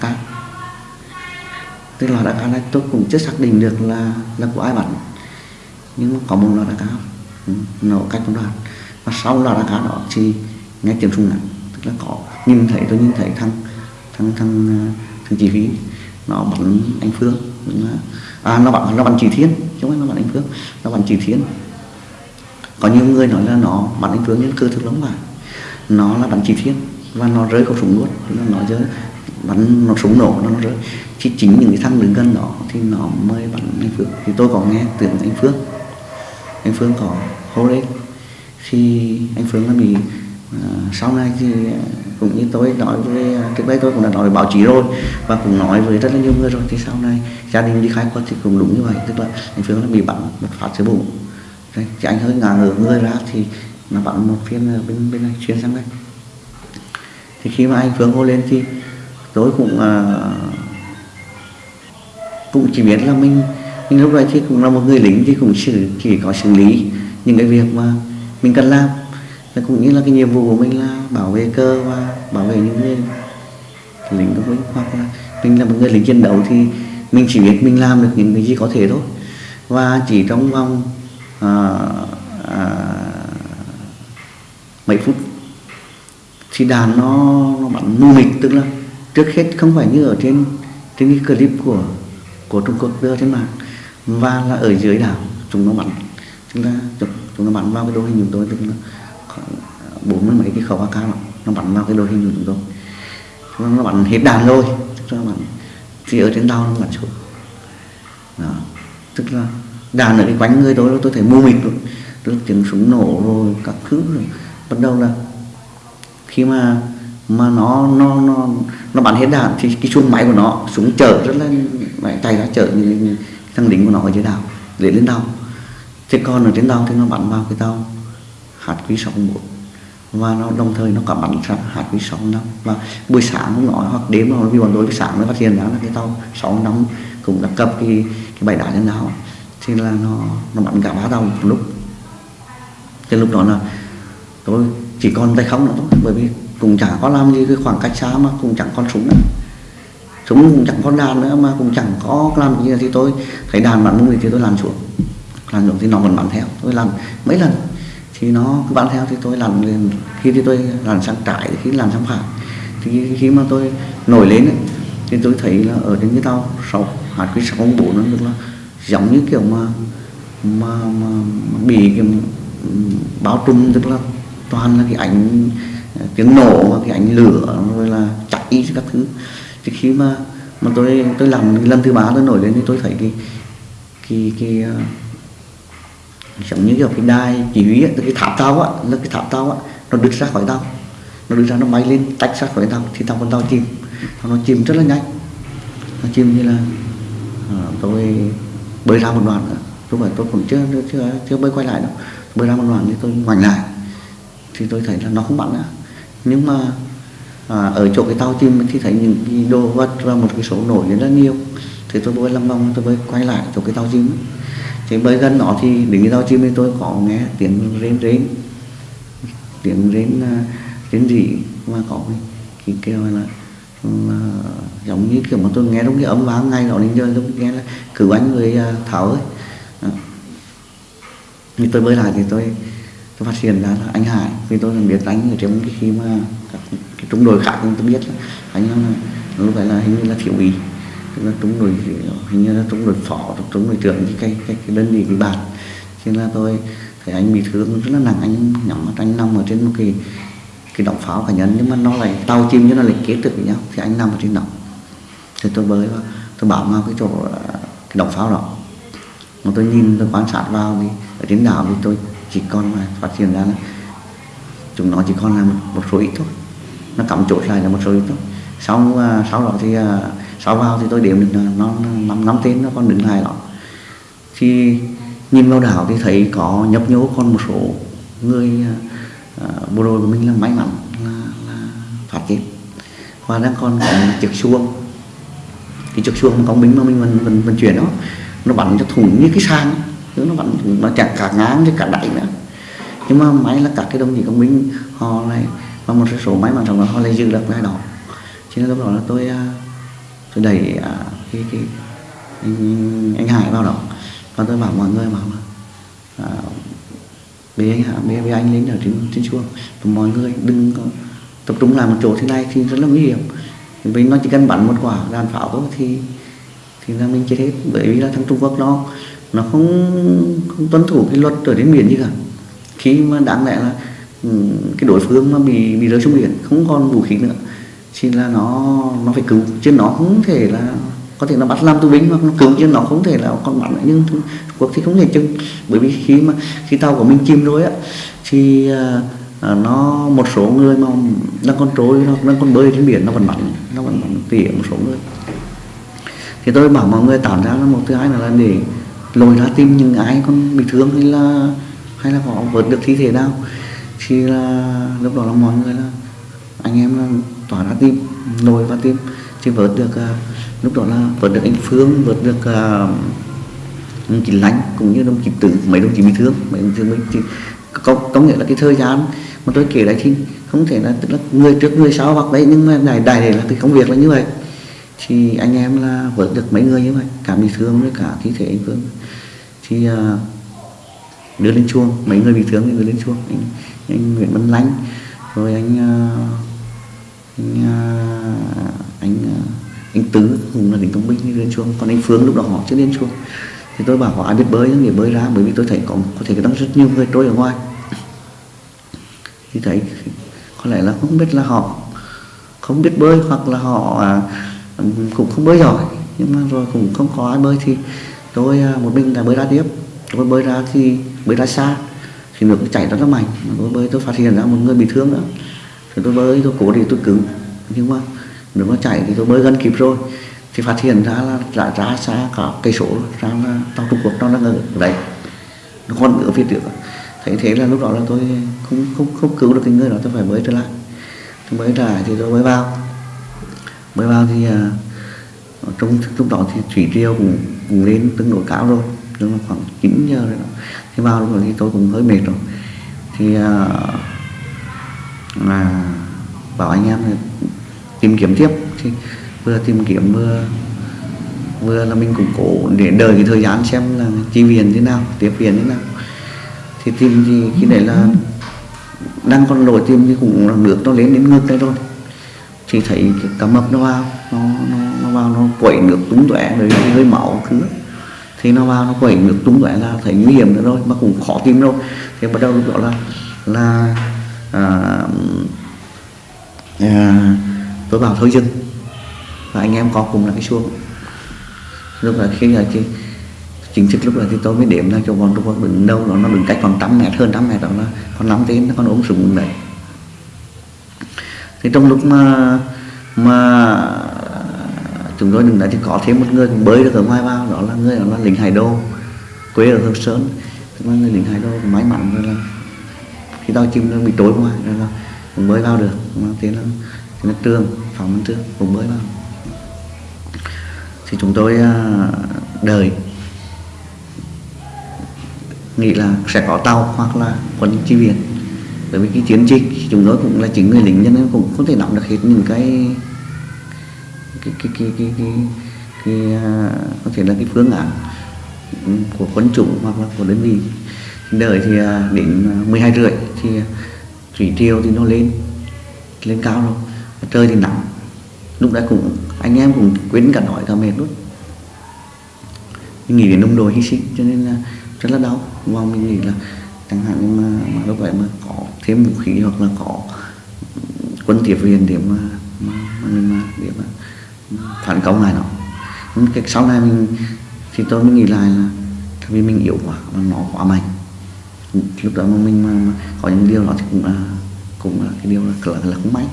AK tức là AK này, tôi cũng chưa xác định được là là của ai bắn nhưng mà có một loạt AK ừ, nó cách một đoạn và sau loạt AK đó thì nghe tiếng súng ngắn tức là có, nhìn thấy, tôi nhìn thấy thằng thằng thằng ờ, thằng chỉ huy. Nó bắn anh phương. À nó bắn nó bắn chỉ thiên. Chứ không phải nó bắn anh phương, nó bắn chỉ thiên. Có nhiều người nói là nó bắn anh phương nhưng cơ thực lắm mà. Nó là bắn chỉ thiên. Và nó rơi khẩu súng luôn. Nó nói chứ bắn nó súng nổ nó rơi. Chứ chính những cái thằng đứng gần đó thì nó mới bắn anh Phước. Thì tôi có nghe từ anh Phước anh Phương có hô lên. Khi anh Phương nó bị uh, sau này thì cũng như tôi nói với à, trước đây tôi cũng đã nói với báo chí rồi và cũng nói với rất là nhiều người rồi. Thì sau này gia đình đi khai quật thì cũng đúng như vậy. Tức là anh Phương nó bị bắn một phát dưới bụng. Thì anh hơi ngả ngửa người ra thì nó bắn một phiên bên bên này xuyên sang đây. Thì khi mà anh Phương hô lên thì tôi cũng à, cũng chỉ biết là mình mình lúc này thì cũng là một người lính thì cũng chỉ, chỉ có xử lý những cái việc mà mình cần làm. Và cũng như là cái nhiệm vụ của mình là bảo vệ cơ và bảo vệ những người lính của mình. Hoặc là mình là một người lính chiến đấu thì mình chỉ biết mình làm được những cái gì có thể thôi. Và chỉ trong vòng à, à, mấy phút thì đàn nó, nó bắn mù mịt tức là trước hết không phải như ở trên trên cái clip của của Trung Quốc đưa trên mạng và là ở dưới đảo chúng nó bắn. Chúng ta chúng nó bắn vào cái đội hình chúng tôi chúng nó bốn mươi mấy cái khẩu AK nó, nó bắn vào cái đội hình của chúng tôi. Chúng nó bắn hết đàn rồi cho là bắn thì ở trên đảo nó bắn xuống. Đó. Tức là đàn ở cái quanh người tôi tôi thấy mù mịt luôn. Tức tiếng súng nổ rồi các thứ rồi. Bắt đầu là khi mà mà nó nó nó nó bắn hết đạn thì cái chuông máy của nó súng chở rất là mạnh tay ra chở như, như thằng lính của nó ở dưới đảo để lên đảo. Thế còn ở trên đảo thì nó bắn vào cái tàu hạt quý sáu một và nó đồng thời nó cả bắn sang hạt quý sáu năm. Và buổi sáng cũng nói hoặc đêm nó vì bọn tôi buổi sáng mới phát hiện ra là cái tàu sáu năm cũng đã cập cái cái bãi đá trên đảo. Thì là nó nó bắn cả ba tàu một lúc. Cái lúc đó là tôi chỉ còn tay không nữa thôi bởi vì cũng chẳng có làm gì cái khoảng cách xa mà cũng chẳng con súng nữa. Súng cũng chẳng có đàn nữa mà cũng chẳng có làm gì thì tôi thấy đàn bắn người thì tôi làm xuống. Làm xuống thì nó vẫn bắn theo. Tôi làm mấy lần thì nó cứ bắn theo thì tôi làm lên. Khi thì tôi làm sang trái khi làm sang phải. Thì khi mà tôi nổi lên ấy, thì tôi thấy là ở trên cái tàu sáu hạt cái sáu bốn nó được là giống như kiểu mà mà, mà, mà bị cái ừ, báo trùm tức là toàn là cái ảnh tiếng nổ và cái ánh lửa rồi là cháy các thứ. Thì khi mà mà tôi tôi làm lần thứ ba tôi nổi lên thì tôi thấy cái cái cái uh, giống như kiểu cái đai chỉ huy ấy, cái tháp tao á là cái tháp tao á nó đứt ra khỏi tao nó đứt ra nó bay lên tách ra khỏi tao thì tao con tao chìm. Nó chìm rất là nhanh. Nó chìm như là uh, tôi bơi ra một đoạn nữa. Lúc mà tôi cũng chưa chưa chưa bơi quay lại đâu. Bơi ra một đoạn thì tôi ngoảnh lại. Thì tôi thấy là nó không bắn nữa nhưng mà à, ở chỗ cái tàu chim thì thấy những cái đồ vật và một cái số nổi rất là nhiều. Thì tôi mới lâm vòng tôi mới quay lại chỗ cái tàu chim. Thì bơi gần nó thì đến cái tàu chim thì tôi có nghe tiếng rên rên. Tiếng rên à, rên rỉ và có cái, cái kêu là, là giống như kiểu mà tôi nghe đúng cái âm vang ngay đó đến giờ tôi nghe là cử anh người à, thảo ấy. Thì tôi bơi lại thì tôi tôi phát hiện ra là anh Hải. Vì tôi là biết anh ở trong cái khi mà các cái trung đội khác tôi biết là anh là lúc đấy là hình như là thiếu úy tức là trung đội hình như là trung đội phó trung đội trưởng cái cái cái, cái đơn vị bị bạt. Cho nên là tôi thấy anh bị thương rất là nặng anh nhắm mắt anh nằm ở trên một cái cái động pháo cá nhân nhưng mà nó lại tàu chim cho nó lại kết được với nhau. Thì anh nằm ở trên động thì tôi bơi vào tôi bảo vào cái chỗ cái động pháo đó. Mà tôi nhìn tôi quan sát vào thì ở trên đảo thì tôi chỉ còn mà phát hiện ra là chúng nó chỉ còn là một, một số ít thôi. Nó cắm chốt lại là một số ít thôi. Sau uh, sau đó thì uh, sau vào thì tôi đếm được nó năm năm tên nó còn đứng lại đó. Thì nhìn vào đảo thì thấy có nhấp nhô còn một số người uh, bộ đội của mình là may mắn là, là phát chết. Và đang còn có một chiếc xuông cái chiếc xuông công binh mà mình vận, vận, vận chuyển đó nó bắn cho thủng như cái sang nó vẫn nó chẳng cả ngang chứ cả đẩy nữa. Nhưng mà máy là các cái đồng chí công binh họ này và một số máy mà trong đó họ lại giữ được cái đó. Cho nên lúc đó là tôi à, tôi đẩy à, cái, cái anh, anh Hải vào đó. Và tôi bảo mọi người bảo là à, bế anh Hải bế, bế anh lên ở trên trên chuông mọi người đừng có tập trung làm một chỗ thế này thì rất là nguy hiểm. Vì nó chỉ cần bắn một quả đạn pháo thôi thì thì là mình chết hết. Bởi vì là thằng Trung Quốc nó nó không không tuân thủ cái luật ở trên biển gì cả. Khi mà đáng lẽ là ừ, cái đối phương mà bị bị rơi xuống biển không còn vũ khí nữa thì là nó nó phải cứu. Chứ nó không thể là có thể là bắt làm tù binh hoặc nó cứu chứ nó không thể là còn bắn lại. Nhưng Trung Quốc thì không thể chừng bởi vì khi mà khi tàu của mình chìm rồi á thì à, à, nó một số người mà đang còn trôi nó đang còn bơi trên biển nó vẫn bắn nó vẫn bắn tỉa một số người. Thì tôi bảo mọi người tạo ra là một thứ hai là để lôi ra tìm những ai còn bị thương hay là hay là họ vớt được thi thể nào thì là lúc đó là mọi người là anh em là tỏa ra tìm lôi và tìm thì vớt được à, lúc đó là vớt được anh Phương vớt được à, đồng chí Lánh cũng như đồng chí Tử mấy đồng chí bị thương mấy đồng chí mình thì có, có nghĩa là cái thời gian mà tôi kể đấy thì không thể là tức là người trước người sau hoặc đấy nhưng mà đại đại để là cái công việc là như vậy thì anh em là vớt được mấy người như vậy cả bị thương với cả thi thể anh Phương. Thì à, đưa lên chuông mấy người bị thương thì đưa lên chuông. Anh, anh Nguyễn Văn Lánh rồi anh à, anh à, anh anh Tứ cũng là lính công binh đi lên chuông. Còn anh Phương lúc đó họ chưa lên chuông. Thì tôi bảo họ ai biết bơi thì bơi ra bởi vì tôi thấy có có thể đang rất nhiều người trôi ở ngoài. Thì thấy có lẽ là không biết là họ không biết bơi hoặc là họ à, cũng không bơi giỏi, nhưng mà rồi cũng không có ai bơi thì tôi à, một mình là bơi ra tiếp. Tôi bơi ra thì, bơi ra xa, thì nước chảy rất là mạnh tôi bơi, tôi phát hiện ra một người bị thương nữa thì tôi bơi, tôi cố thì tôi cứu. Nhưng mà nước nó chảy thì tôi bơi gần kịp rồi. Thì phát hiện ra là đã ra xa cả cây số ra là tàu Trung Quốc nó đang ở đấy. Nó còn ở phía trước. Thấy thế là lúc đó là tôi không không không cứu được cái người đó, tôi phải bơi trở lại. Tôi bơi trở lại thì tôi mới vào mới vào thì à, ở trong lúc đó thì thủy triều cũng, cũng lên tương đối cao rồi tức là khoảng 9 giờ rồi đó. thì vào lúc đó thì tôi cũng hơi mệt rồi. Thì à, mà bảo anh em tìm kiếm tiếp. Thì vừa tìm kiếm vừa vừa là mình cũng cố để đợi cái thời gian xem là chi viện thế nào tiếp viện thế nào. Thì tìm thì khi đấy là đang còn lội tìm thì cũng nước nó lên đến ngực đây rồi thì thấy cái cá mập nó vào nó nó, nó vào nó quẩy nước tung tóe rồi hơi máu thứ. Thì nó vào nó quẩy nước tung tóe là thấy nguy hiểm nữa rồi mà cũng khó tìm rồi thì bắt đầu lúc đó là là à, à, tôi bảo thôi dừng. Và anh em có cùng là cái lúc là khi là cái chính thức lúc là thì tôi mới điểm ra cho bọn tôi đứng đâu nó nó đứng cách còn trăm mét hơn trăm mét đó là con nắm tên nó con ống súng đấy thì trong lúc mà mà chúng tôi đứng đấy thì có thêm một người cũng bơi được ở ngoài vào, đó là người đó là lính hải đô, quê ở hương sơn. Tức là người lính hải đô may mắn rồi là khi tàu chim nó bị trôi ngoài rồi là cũng bơi vào được. Mà thế là thế là trường, phòng văn cũng bơi vào. Thì chúng tôi à, đợi. Nghĩ là sẽ có tàu hoặc là quân chi viện bởi vì cái chiến dịch chúng tôi cũng là chính người lính cho nên cũng không thể nắm được hết những cái cái cái cái cái, cái, cái à, có thể là cái phương án ừ, của quân chủng hoặc là của đơn vị. Đợi thì à, đến 12 rưỡi thì thủy triều thì nó lên lên cao rồi. Trời thì nắng. Lúc đấy cũng anh em cũng quên cả nói cả mệt luôn. Mình nghĩ đến ông đồ hy sinh cho nên là rất là đau. Và mình nghĩ là chẳng hạn như mà, mà lúc vậy mà có thêm vũ khí hoặc là có quân tiếp viên để mà mà, mà mình mà để mà phản công lại nó. Nhưng cái sau này mình thì tôi mới nghĩ lại là vì mình yếu quá mà nó quá mạnh. Lúc đó mà mình mà, mà có những điều đó thì cũng là cũng là cái điều là là, là không may.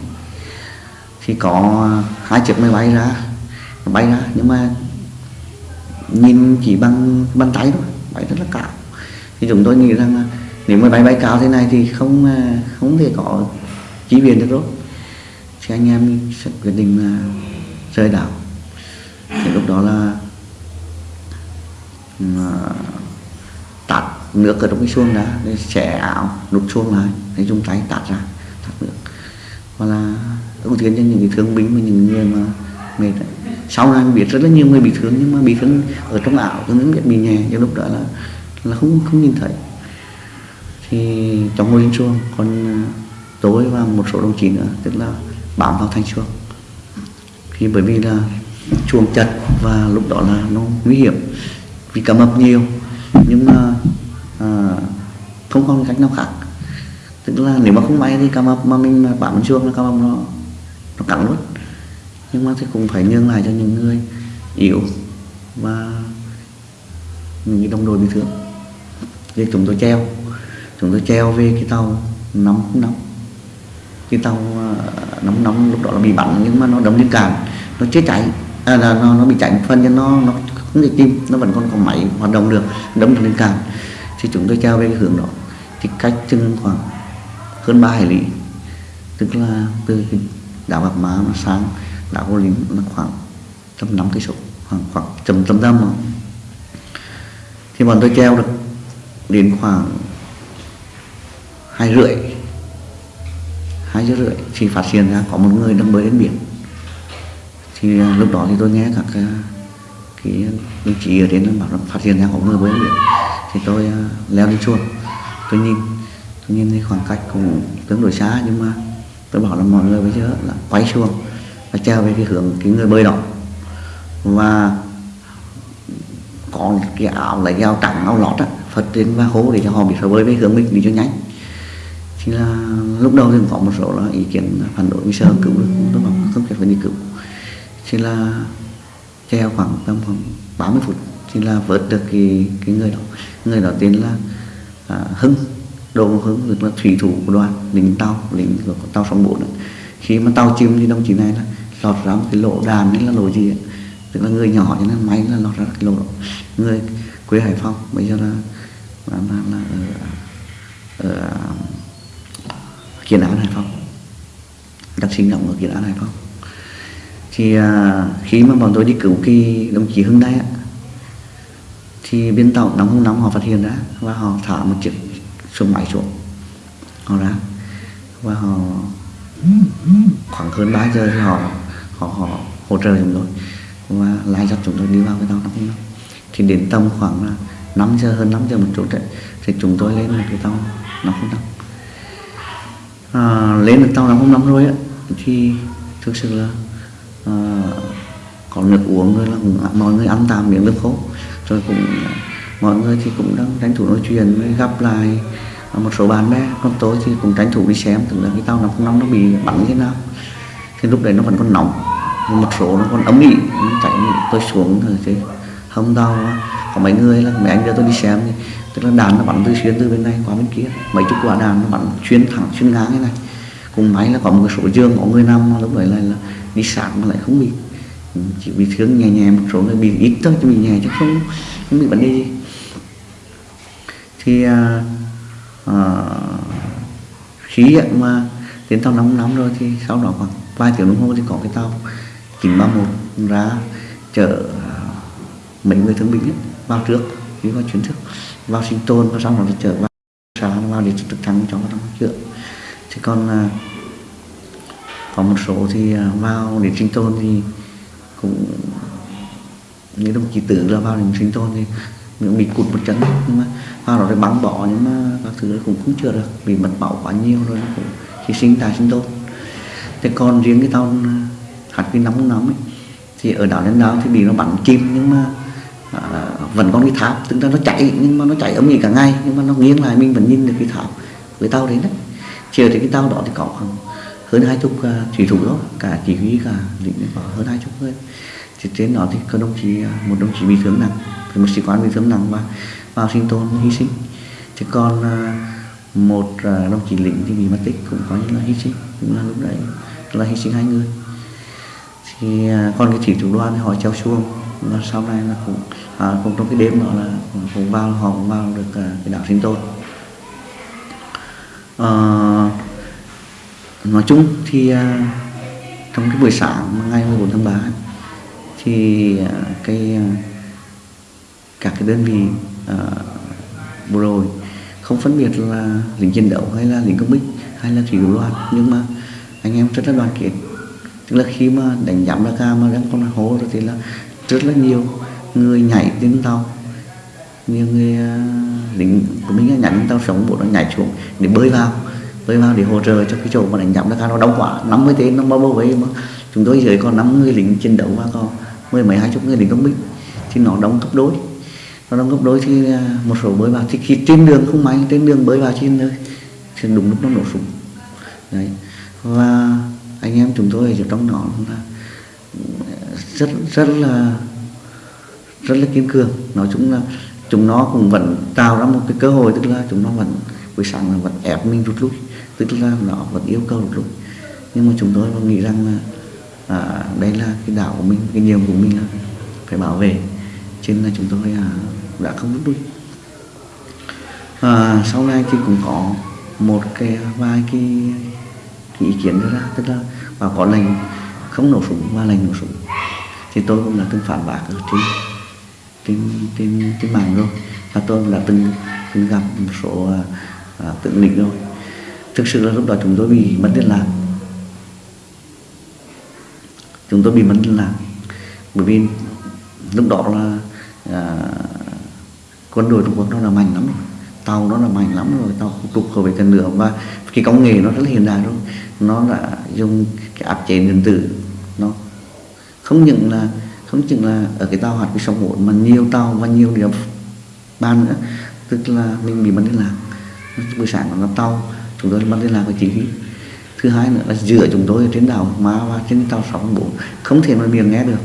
Thì có hai chiếc máy bay ra bay ra nhưng mà nhìn chỉ bằng bàn tay thôi bay rất là cao. Thì chúng tôi nghĩ rằng là nếu mà bay bay cao thế này thì không à, không thể có chi viện được rồi thì anh em sẽ quyết định là rời đảo. Thì lúc đó là à, tạt nước ở trong cái xuông đã, để xẻ áo nút xuông lại, để dùng tay tạt ra, tạt nước. Và là ưu tiên cho những cái thương binh và những người mà mệt. Đấy. sau này mình biết rất là nhiều người bị thương, nhưng mà bị thương ở trong ảo tôi biết bị nhẹ. Nhưng lúc đó là là không không nhìn thấy thì trong ngôi chuông còn à, tối và một số đồng chí nữa tức là bám vào thanh chuông. Thì bởi vì là chuông chật và lúc đó là nó nguy hiểm vì cá mập nhiều. Nhưng mà à, không còn cách nào khác. Tức là nếu mà không may thì cá mập mà mình mà bám chuông là cá mập nó nó cắn luôn. Nhưng mà thì cũng phải nhường lại cho những người yếu và những đồng đội bị thương. Thì chúng tôi treo chúng tôi treo về cái tàu nóng nóng. Cái tàu ờ, nóng nóng lúc đó là bị bắn nhưng mà nó đâm lên cạn. Nó chết cháy. À, là nó, nó bị cháy một phần cho nó nó không thể chim nó vẫn còn có máy hoạt động được. Đâm lên cạn. Thì chúng tôi treo về cái hướng đó. Thì cách chừng khoảng hơn 3 hải lý. Tức là từ đảo Bạc Má mà sang đảo Hồ Lính là khoảng tầm năm cây số. Khoảng khoảng tầm tầm tầm thì bọn tôi treo được đến khoảng hai rưỡi. Hai giờ rưỡi. Thì phát hiện ra có một người đang bơi đến biển, thì à, lúc đó thì tôi nghe các à, cái đồng chí ở đến bảo là phát hiện ra có một người bơi đến biển. Thì tôi à, leo lên chuông tôi nhìn tôi nhìn thấy khoảng cách cũng tương đối xa, nhưng mà tôi bảo là mọi người bây giờ là quay chuông và treo về cái hướng cái người bơi đó. Và có cái áo lấy áo trắng, áo lót á, phật trên và hố để cho họ biết phải bơi với hướng mình đi cho nhanh thì là lúc đầu thì có một số là ý kiến phản đối vì sợ cứu được tôi bảo không cần phải đi cứu. Thì là treo khoảng tầm khoảng 30 phút thì là vớt được cái cái người đó. Người đó tên là à, hưng. Đồ hưng tức là thủy thủ của đoàn lính tàu lính của tàu sóng bốn khi mà tàu chìm thì đồng chí này là lọt ra một cái lỗ đàn đấy là lỗ gì ấy. tức là người nhỏ cho nên máy là lọt ra cái lỗ đó. Người quê hải phòng bây giờ là là, là, là ở, ở kiến án hải phòng đặc sinh động ở kiến án hải phòng thì à, khi mà bọn tôi đi cứu cái đồng chí hưng đây á, thì biên tàu nóng không nóng họ phát hiện ra và họ thả một chiếc xuống máy xuống. Họ ra và họ khoảng hơn 3 giờ thì họ họ họ hỗ trợ chúng tôi và lái dắt chúng tôi đi vào cái tàu nóng không nóng. Thì đến tầm khoảng 5 giờ hơn 5 giờ một chút đấy thì chúng tôi lên một cái tàu nóng không nóng à, lên được tàu nóng không nóng rồi á. Thì thực sự là à, có nước uống rồi là à, mọi người ăn tạm miếng nước khô rồi cũng à, mọi người thì cũng đang tranh thủ nói chuyện với gặp lại à, một số bạn bè. Còn tôi thì cũng tranh thủ đi xem tưởng là cái tàu nóng không nóng nó bị bắn như thế nào. Thì lúc đấy nó vẫn còn nóng một số nó còn ấm ỉ. Nó chạy tôi xuống rồi thì hôm tàu có mấy người là mấy anh đưa tôi đi xem thì tức là đàn nó bắn từ xuyên từ bên này qua bên kia. Mấy chục quả đàn nó bắn xuyên thẳng xuyên ngang như này. Cùng máy là có một số giường có người nằm lúc đấy là, là đi sáng mà lại không bị. Ừ, chỉ bị thương nhẹ nhẹ một số người bị ít thôi chứ bị nhẹ chứ không không bị vấn đề gì. Thì à, à, khí mà đến tàu nóng nóng rồi thì sau đó khoảng vài tiếng đồng hồ thì có cái tàu 931 ra chở à, mấy người thương binh nhất vào trước đi vào chuyến trước vào sinh tồn và xong rồi trở vào sáng vào để trực thăng cho các chữa thì còn à, có một số thì à, vào để sinh tồn thì cũng như đồng chí tử là vào để sinh tồn thì miệng bị cụt một chân nhưng mà vào đó thì bắn bỏ nhưng mà các thứ cũng không chữa được vì mất máu quá nhiều rồi cũng hy sinh tài sinh tồn. Thế còn riêng cái tàu hạt cái nóng nóng ấy thì ở đảo lên đảo thì bị nó bắn chim nhưng mà à, vẫn còn cái tháp tức là nó chạy nhưng mà nó chạy ấm nghỉ cả ngày nhưng mà nó nghiêng lại mình vẫn nhìn được cái tháp với tàu đấy đấy. Chiều thì cái tàu đó thì có khoảng hơn hai chục à, thủy thủ đó cả chỉ huy cả lính có hơn hai chục người. Thì trên đó thì có đồng chí à, một đồng chí bị thương nặng một sĩ quan bị thương nặng và vào sinh tồn hy sinh. Thì còn à, một đồng chí lính thì bị mất tích cũng có những là hy sinh cũng là lúc đấy là hy sinh hai người. Thì còn cái thủy thủ đoàn thì họ treo xuông và sau này là cũng à, cũng trong cái đêm đó là cũng, cũng vào họ cũng vào được à, cái đảo sinh tồn à, ờ, nói chung thì à, trong cái buổi sáng ngày 14 tháng 3 thì à, cái à, các cái đơn vị à, bộ đội không phân biệt là lính chiến đấu hay là lính công binh hay là thủy thủ đoàn nhưng mà anh em rất là đoàn kết. Tức là khi mà đánh giám ra ca mà đang con hố rồi thì là rất là nhiều người nhảy trên tàu. Nhiều người ờ, lính của mình nhảy trên tàu sống bộ nó nhảy xuống để bơi vào bơi vào để hỗ trợ cho cái chỗ mà đánh giám ra nó đông quá. 50 tên nó bao vây mà. Chúng tôi dưới còn 5 người lính chiến đấu và còn mười mấy, hai chục người lính công binh. Thì nó đông gấp đôi. Nó đông gấp đôi thì ờ, một số bơi vào thì khi trên đường không may, trên đường bơi vào trên nơi thì đúng lúc nó nổ súng. Đấy. Và anh em chúng tôi ở trong đó là rất rất là rất là kiên cường. Nói chung là chúng nó cũng vẫn tạo ra một cái cơ hội tức là chúng nó vẫn buổi sáng là vẫn ép mình rút lui tức là nó vẫn yêu cầu rút lui. Nhưng mà chúng tôi nghĩ rằng là à, đây là cái đảo của mình cái nhiệm của mình là phải bảo vệ. Cho nên là chúng tôi à, đã không rút lui. À, sau này thì cũng có một cái à, vài cái, cái ý kiến đưa ra tức là và có lệnh không nổ súng và lệnh nổ súng thì tôi cũng đã từng phản bác ở trên trên trên trên mạng rồi. Và tôi cũng đã từng từng gặp một số à, à, tượng rồi. Thực sự là lúc đó chúng tôi bị mất liên lạc. Chúng tôi bị mất liên lạc. Bởi vì lúc đó là à, quân đội Trung Quốc nó là mạnh lắm rồi. Tàu nó là mạnh lắm rồi tàu không trục khẩu về cần nữa và cái công nghệ nó rất là hiện đại rồi. Nó đã dùng cái áp chế điện tử không những là không chừng là ở cái tàu hạt cái sông bốn mà nhiều tàu và nhiều điểm ban nữa. Tức là mình bị mất liên lạc. Buổi sáng nó tàu chúng tôi mất liên lạc với chỉ huy. Thứ hai nữa là giữa chúng tôi ở trên đảo má và trên tàu sáu bốn không thể nói miệng nghe được.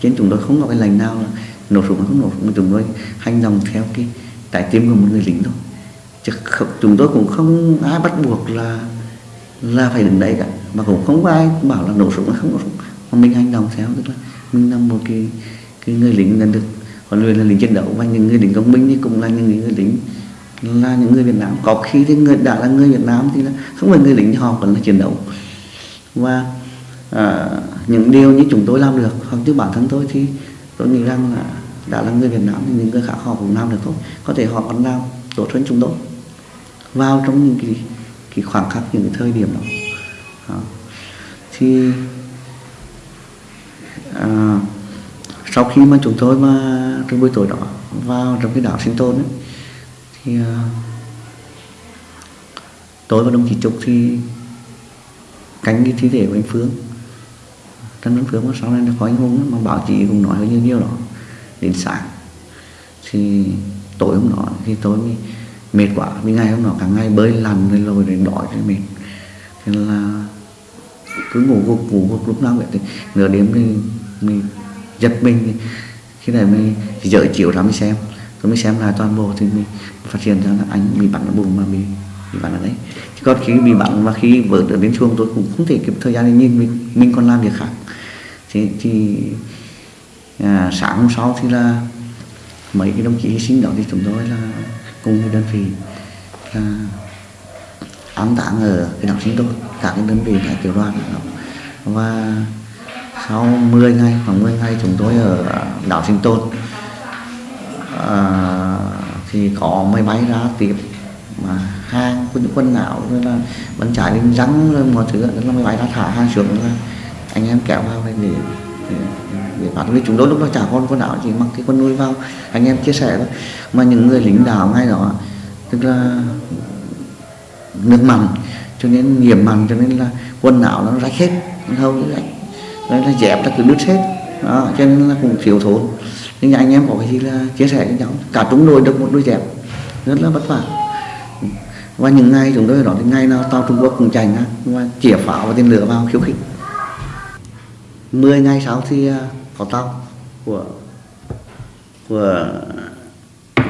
Trên chúng tôi không có cái lệnh nào là nổ súng không nổ súng chúng tôi hành động theo cái trái tim của một người lính thôi. Chứ không, chúng tôi cũng không ai bắt buộc là là phải đứng đấy cả. Mà cũng không có ai bảo là nổ súng hay không nổ súng mà mình hành động theo tức là mình là một cái cái người lính nhận được. Còn luyện là lính chiến đấu và những người lính công binh thì cũng là những người lính là những người Việt Nam. Có khi thì người đã là người Việt Nam thì là không phải người lính thì họ vẫn là chiến đấu. Và à, những điều như chúng tôi làm được hoặc như bản thân tôi thì tôi nghĩ rằng là đã là người Việt Nam thì những người khác họ cũng làm được thôi. Có thể họ còn làm tốt hơn chúng tôi. Vào trong những cái, cái khoảng khắc những cái thời điểm đó, đó. thì à, sau khi mà chúng tôi mà trong buổi tối đó vào trong cái đảo sinh tồn ấy, thì à, tôi và đồng chí Trúc thì cánh cái thi thể của anh Phương. Trần Văn Phương mà sau này nó có anh Hùng mà báo chí cũng nói như nhiều đó đến sáng. Thì tối hôm đó thì tôi mới mệt quá vì ngày hôm đó cả ngày bơi lằn rồi lồi rồi đói rồi mệt. Thế là cứ ngủ gục ngủ gục lúc nào vậy thì nửa đêm thì mình giật mình. Khi này mình dở chiều ra mới xem. Rồi mới xem lại toàn bộ thì mình phát hiện ra là anh bị bắn ở bụng mà bị bị bắn ở đấy. Chứ còn khi bị bắn và khi vợ được đến chuông tôi cũng không thể kịp thời gian để nhìn mình mình còn làm việc khác. Thì, thì à, sáng hôm sau thì là mấy cái đồng chí hy sinh đó thì chúng tôi là cùng với đơn vị là ám táng ở cái đảo sinh tôi, cả cái đơn vị tại tiểu đoàn đó. và sau 10 ngày khoảng 10 ngày chúng tôi ở đảo sinh tôn à, thì có máy bay ra tiếp mà hàng những quân não rồi là vẫn trái lên rắn rồi mọi thứ là máy bay ra thả hàng xuống là anh em kéo vào đây để, để, để phạt chúng tôi lúc đó chả con quân đảo chỉ mặc cái quân nuôi vào. Anh em chia sẻ đó mà những người lính đảo ngay đó tức là nước mặn cho nên nhiễm mặn cho nên là quần áo nó rách hết. Hầu như rách nó là dẹp là cứ đứt hết đó, cho nên là cũng thiếu thốn. Nhưng anh em có cái gì là chia sẻ với nhau. Cả chúng tôi được một đôi dẹp. Rất là vất vả. Và những ngày chúng tôi ở đó thì ngày nào tàu Trung Quốc cũng chạy ngang và chĩa pháo và tên lửa vào khiêu khích. 10 ngày sau thì à, có tàu của của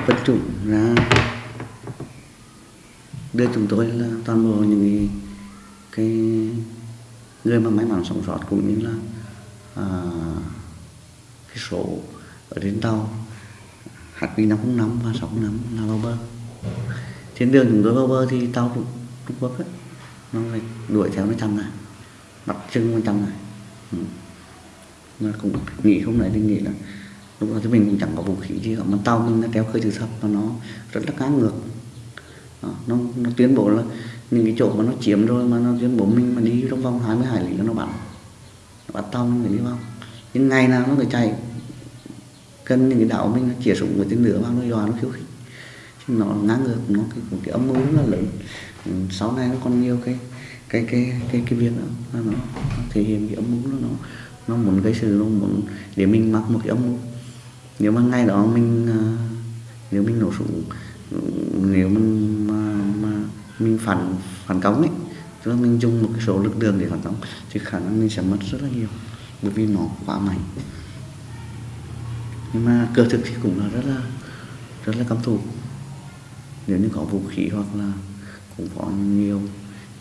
quân chủng ra đưa chúng tôi là toàn bộ những cái người mà may mắn sống sót cũng như là à, cái số ở trên tàu HQ 505 và 605 là vào bờ trên đường chúng tôi vào bờ thì tàu Trung, Trung Quốc ấy, nó lại đuổi theo nó chăm này bắt chân nó chăm này. Ừ. mà cũng nghĩ không đấy thì nghĩ là lúc đó thì mình cũng chẳng có vũ khí gì cả mà tàu mình nó kéo khơi từ thấp và nó rất là cá ngược. Nó nó tuyên bố là những cái chỗ mà nó chiếm rồi mà nó tuyên bố mình mà đi trong vòng 20 hải lý nó bắn. Nó bắt tàu mình đi vào. Nhưng ngày nào nó phải chạy cần những cái đảo mình nó chĩa súng với tên lửa vào nó dò nó khiêu khích. Chứ nó ngang ngược nó cái, cái âm mưu rất là lớn. Ừ, sau này nó còn nhiều cái cái cái cái cái việc đó nó, nó thể hiện cái âm mưu nó nó nó muốn gây sự nó muốn để mình mặc một cái âm mưu. Nếu mà ngày đó mình à, nếu mình nổ súng ừ, nếu mình mà, mà mình phản phản công ấy. Tức là mình dùng một cái số lực lượng để phản công thì khả năng mình sẽ mất rất là nhiều bởi vì nó quá mạnh. Nhưng mà cơ thực thì cũng là rất là rất là căm thù nếu như có vũ khí hoặc là cũng có nhiều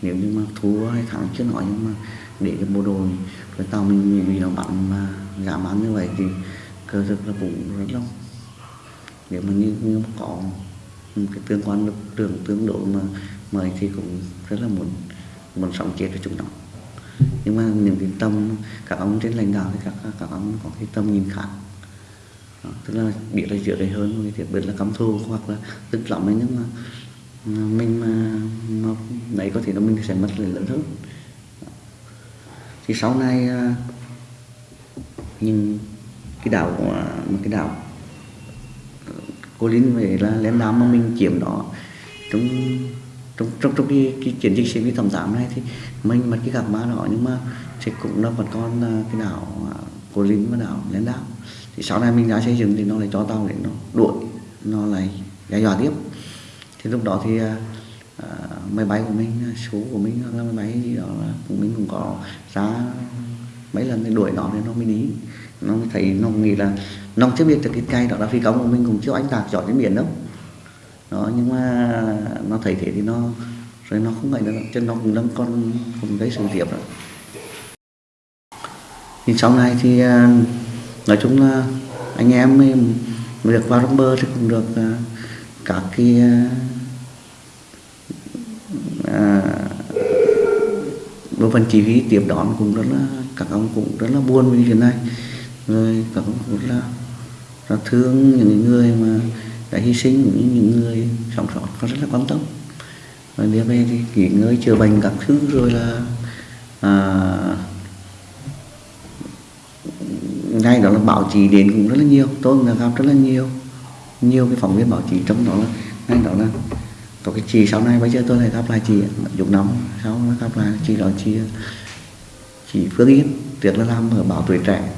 nếu như mà thua hay thắng chưa nói nhưng mà để cho bộ đội với tàu mình bị nó bắn mà giảm bắn như vậy thì cơ thực là cũng rất đông nếu mà như, như có một cái tương quan lực lượng tương đối mà mời thì cũng rất là muốn muốn sống chết với chúng nó. Nhưng mà những cái tâm các ông trên lãnh đạo thì các các ông có cái tâm nhìn khác. Đó, tức là biết là chữa đầy hơn cái việc biết là cắm thù hoặc là tức lắm ấy nhưng mà mình mà, mà đấy có thể là mình sẽ mất lợi lớn hơn. Thì sau này à, nhưng cái đảo à, một cái đảo ờ, cô Linh về là lén đám mà mình chiếm đó trong trong trong trong cái, cái chiến dịch sinh thẩm giảm này thì mình mất cái gặp má đó nhưng mà thì cũng là vẫn còn à, cái đảo à, cô Linh và đảo lên đảo thì sau này mình đã xây dựng thì nó lại cho tàu để nó đuổi nó lại đe dọa tiếp. Thì lúc đó thì à, à máy bay của mình số của mình hoặc là máy bay gì đó là của mình cũng có ra mấy lần thì đuổi nó nên nó mới đi. Nó mới thấy nó nghĩ là nó chưa biết được cái cây đó là phi công của mình cũng chưa anh tạc giỏi cái biển đâu đó nhưng mà nó thấy thế thì nó rồi nó không ngại nữa cho nó cũng đang con cũng gây sự việc đó thì sau này thì à, nói chung là anh em mình được vào trong bơ thì cũng được à, các cái à, à, bộ phận chỉ huy tiếp đón cũng rất là các ông cũng rất là buồn vì chuyện này. Rồi các ông cũng rất là rất thương những người mà đã hy sinh những những người sống sót có rất là quan tâm. Và đưa về thì nghỉ ngơi chữa bệnh các thứ rồi là à, ngay đó là báo chí đến cũng rất là nhiều tôi cũng đã gặp rất là nhiều nhiều cái phóng viên báo chí trong đó là ngay đó là có cái chị sau này bây giờ tôi lại gặp lại chị dục nóng sau nó gặp lại chị đó chị chị Phương Yên trước là làm ở báo tuổi trẻ.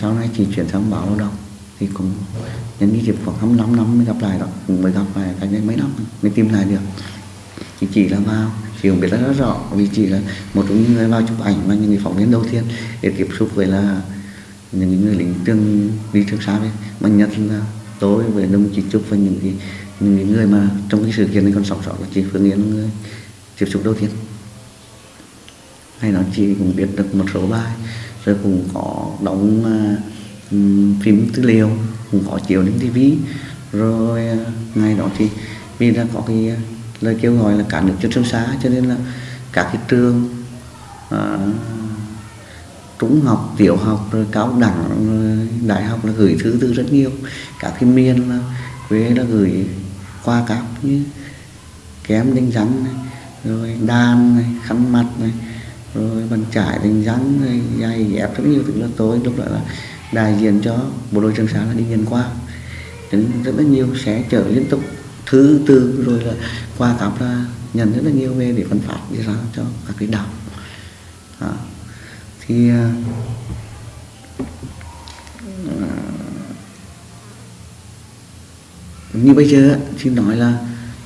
Sau này chị chuyển sang báo lao động thì cũng nhân cái dịp khoảng 25 năm mới gặp lại đó. Cũng mới gặp lại cách đây mấy năm mới tìm lại được. Thì chỉ là vào chị cũng biết rất, rất rõ vì chị là một trong những người vào chụp ảnh và những người phóng viên đầu tiên để tiếp xúc với là những người lính trường đi trường xa ấy mà nhất là tôi với đồng chí Trúc và những cái những người mà trong cái sự kiện này còn sống sót của chị Phương Yến người tiếp xúc đầu tiên. Hay nói chị cũng biết được một số bài rồi cũng có đóng uh, phim tư liệu cũng có chiếu lên tivi rồi à, ngày đó thì vì đã có cái à, lời kêu gọi là cả nước cho trường xá cho nên là các cái trường uh, trung học tiểu học rồi cao đẳng rồi đại học là gửi thư từ rất nhiều. Các cái miền là quê là gửi qua cáp như kém đánh rắn này rồi đan này khăn mặt này rồi bàn trải đánh rắn này giày dép rất nhiều. Thứ là tôi lúc đó là đại diện cho bộ đội trường sa là đi nhân qua đến rất là nhiều sẽ chở liên tục thứ tư rồi là qua cặp là nhận rất là nhiều về để phân phát đi ra cho các cái đảo. À, thì à, như bây giờ thì nói là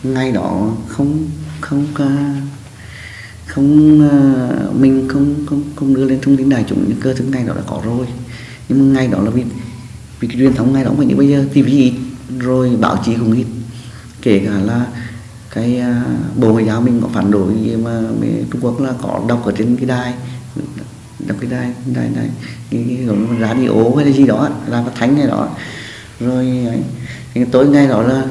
ngay đó không không không à, mình không không không đưa lên thông tin đại chúng những cơ thứ này đó đã có rồi nhưng mà ngày đó là vì vì cái truyền thống ngày đó mà như bây giờ. TV ít rồi báo chí cũng ít kể cả là cái uh, bộ ngoại giao mình có phản đối gì mà Trung Quốc là có đọc ở trên cái đài đọc cái đài đài đài cái, cái, cái radio hay là gì đó là phát thánh này đó. Rồi ấy thì tối ngày đó là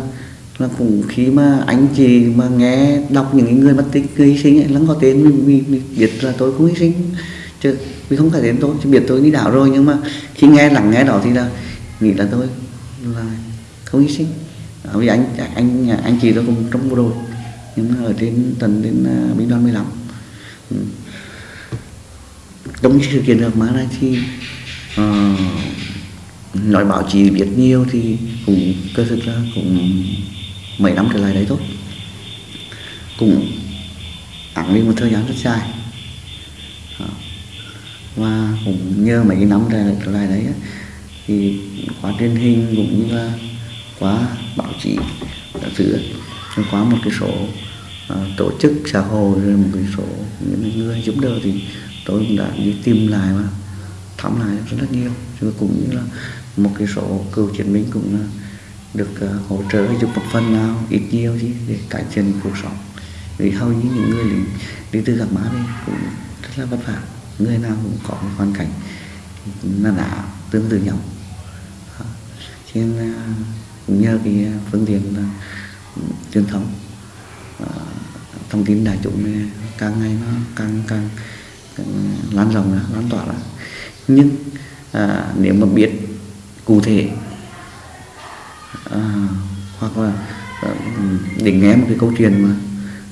là cũng khi mà anh chị mà nghe đọc những người mất tích hy sinh ấy, lắng có tên mình, mình, mình biết là tôi cũng hy sinh chứ vì không phải đến tôi chứ biết tôi đi đảo rồi nhưng mà khi nghe lắng nghe đó thì là nghĩ là tôi là không hy sinh. À, vì anh anh anh chị tôi cùng trong bộ đội nhưng mà ở trên tầng đến uh, binh đoàn 15 ừ. trong sự kiện được mà này thì uh, nói báo chí biết nhiều thì cũng cơ thực ra cũng mấy năm trở lại đấy thôi. Cũng ẳng đi một thời gian rất dài và cũng nhờ mấy cái năm trở lại đấy thì qua truyền hình cũng như là qua báo chí các thứ qua một cái số ờ, tổ chức xã hội rồi một cái số những người giúp đỡ thì tôi cũng đã đi tìm lại và thăm lại rất là nhiều. Chứ cũng như là một cái số cựu chiến binh cũng là được uh, hỗ trợ giúp một phần nào ít nhiều gì để cải thiện cuộc sống. Vì hầu như những người lính đi từ gặp má đây cũng rất là vất vả người nào cũng có một hoàn cảnh nó đã tương tự nhau. Cho nên cũng nhờ cái phương tiện là truyền thống à, thông tin đại chúng này càng ngày nó càng càng, càng lan rộng ra lan tỏa ra. Nhưng à, nếu mà biết cụ thể à, hoặc là à, để nghe một cái câu chuyện mà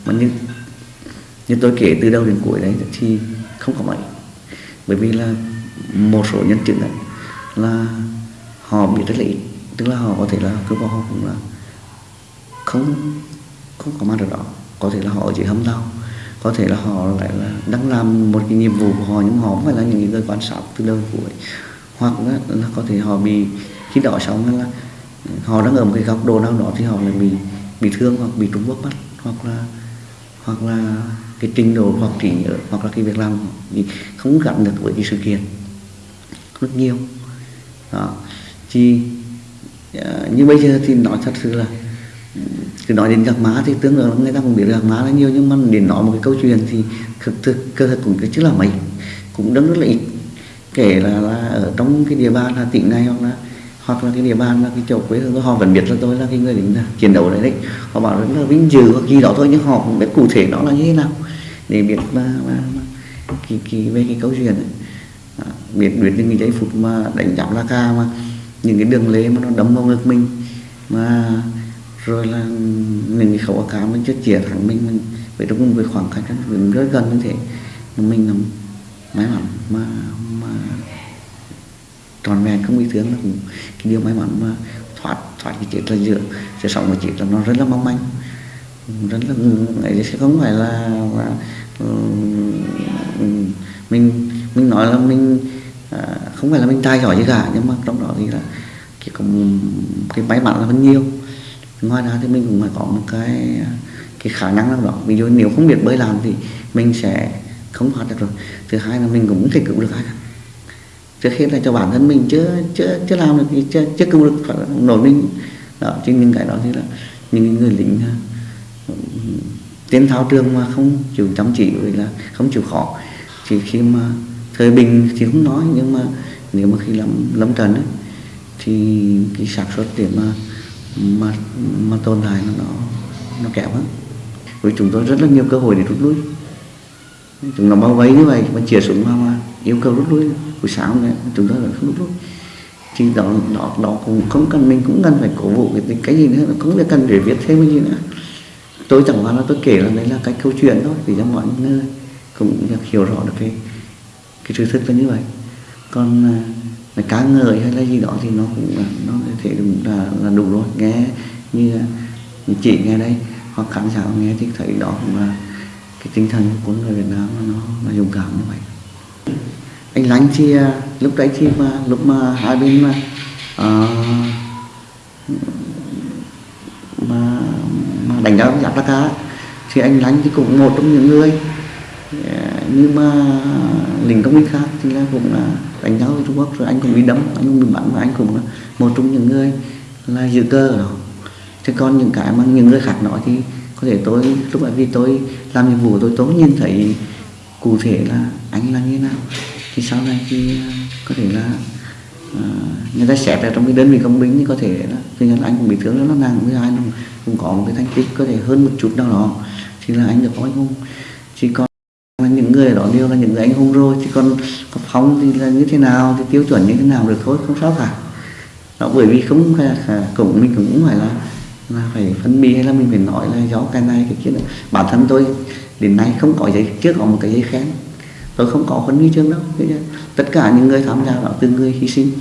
mà như như tôi kể từ đầu đến cuối đấy thì không có mấy bởi vì là một số nhân chứng ấy là họ biết rất là ít. Tức là họ có thể là cứ vào họ cũng là không không có mặt ở đó. Có thể là họ ở dưới hầm đau có thể là họ lại là đang làm một cái nhiệm vụ của họ nhưng họ không phải là những người quan sát từ lâu đến cuối hoặc là, là có thể họ bị khi đó xong là họ đang ở một cái góc độ nào đó thì họ lại bị bị thương hoặc bị trúng Quốc mắt hoặc là hoặc là cái trình độ hoặc trí nhớ hoặc là cái việc làm thì không gắn được với cái sự kiện. Rất nhiều. Đó. Thì à, như bây giờ thì nói thật sự là cứ nói đến gạc má thì tương ứng người ta cũng biết gạc má là nhiều nhưng mà để nói một cái câu chuyện thì thực thực cơ thật cũng chứ là mấy cũng đứng rất là ít. Kể là, là ở trong cái địa bàn là tỉnh này hoặc là hoặc là cái địa bàn là cái chỗ quê hương của họ vẫn biết là tôi là cái người lính chiến đấu đấy đấy. Họ bảo rất là vinh dự hoặc gì đó thôi nhưng họ cũng biết cụ thể nó là như thế nào. Để biết mà, mà, mà kỳ, kỳ về cái câu chuyện ấy. À, biết biết những cái giây phút mà đánh giặc la ca mà những cái đường lê mà nó đấm vào ngực mình mà rồi là những cái khẩu cá mình chết chĩa thẳng mình, mình với trong một khoảng cách mình rất gần như thế. Mình là may mắn mà mà tròn vẹn không bị thương là cũng cái điều may mắn mà thoát thoát cái chết là giữa sẽ sống mà chết là nó rất là mong manh. Rất là ấy sẽ không phải là, là ừ, mình mình nói là mình à, không phải là mình tài giỏi gì cả nhưng mà trong đó thì là cái có cái may mắn là vẫn nhiều. Ngoài ra thì mình cũng phải có một cái cái khả năng nào đó. Ví dụ nếu không biết bơi làm thì mình sẽ không thoát được rồi. Thứ hai là mình cũng không thể cứu được ai cả trước hết là cho bản thân mình chưa chưa chưa làm được gì chưa chưa cứu được phải nổi mình. Đó chính những cái đó thì là những người lính ờ, tiến thao trường mà không chịu chăm chỉ rồi là không chịu khó. Thì khi mà thời bình thì không nói nhưng mà nếu mà khi lâm lâm trần ấy, thì cái sản xuất để mà mà mà tồn tại nó nó kém lắm với chúng tôi rất là nhiều cơ hội để rút lui. Chúng nó bao vây như vậy mà chĩa súng vào mà yêu cầu rút lui. Buổi sáng này chúng tôi là không rút lui. Thì đó đó đó cũng không cần mình cũng cần phải cổ vũ cái cái gì nữa cũng là cần để viết thêm cái gì nữa. Tôi chẳng qua là tôi kể là đấy là cái câu chuyện thôi để cho mọi người cũng hiểu rõ được cái cái sự thật là như vậy. Còn à, là cá ngợi hay là gì đó thì nó cũng là nó thể là là đủ rồi. Nghe như, à, như chị nghe đây hoặc khán giả nghe thì thấy đó cũng là cái tinh thần của người Việt Nam nó nó dũng cảm như vậy anh lánh thì à, lúc đấy thì mà lúc mà hai bên mà uh, mà mà đánh nhau giáp ra cá thì anh lánh thì cũng một trong những người à, nhưng mà lính công binh khác thì là cũng là đánh nhau với Trung Quốc. Rồi anh cũng bị đấm anh cũng bị bắn và anh cũng là một trong những người là giữ cơ ở đó. Thế còn những cái mà những người khác nói thì có thể tôi lúc ấy vì tôi làm nhiệm vụ tôi tôi nhìn thấy cụ thể là anh là như nào? Thì sau này thì à, có thể là uh, người ta xét là trong cái đơn vị công binh thì có thể là tuy nhiên anh cũng bị thương rất là nặng với ai cũng có một cái thành tích có thể hơn một chút nào đó. Thì là anh được có anh hùng. Chỉ còn những người đó đều là những người anh hùng rồi chỉ còn phóng thì là như thế nào thì tiêu chuẩn như thế nào được thôi không sao cả. Đó bởi vì không phải là à, cũng mình cũng phải là là phải phân biệt hay là mình phải nói là do cái này cái kia bản thân tôi đến nay không có giấy chưa có một cái giấy khen tôi không có huấn huy chương đâu. Tất cả những người tham gia đó từ người hy sinh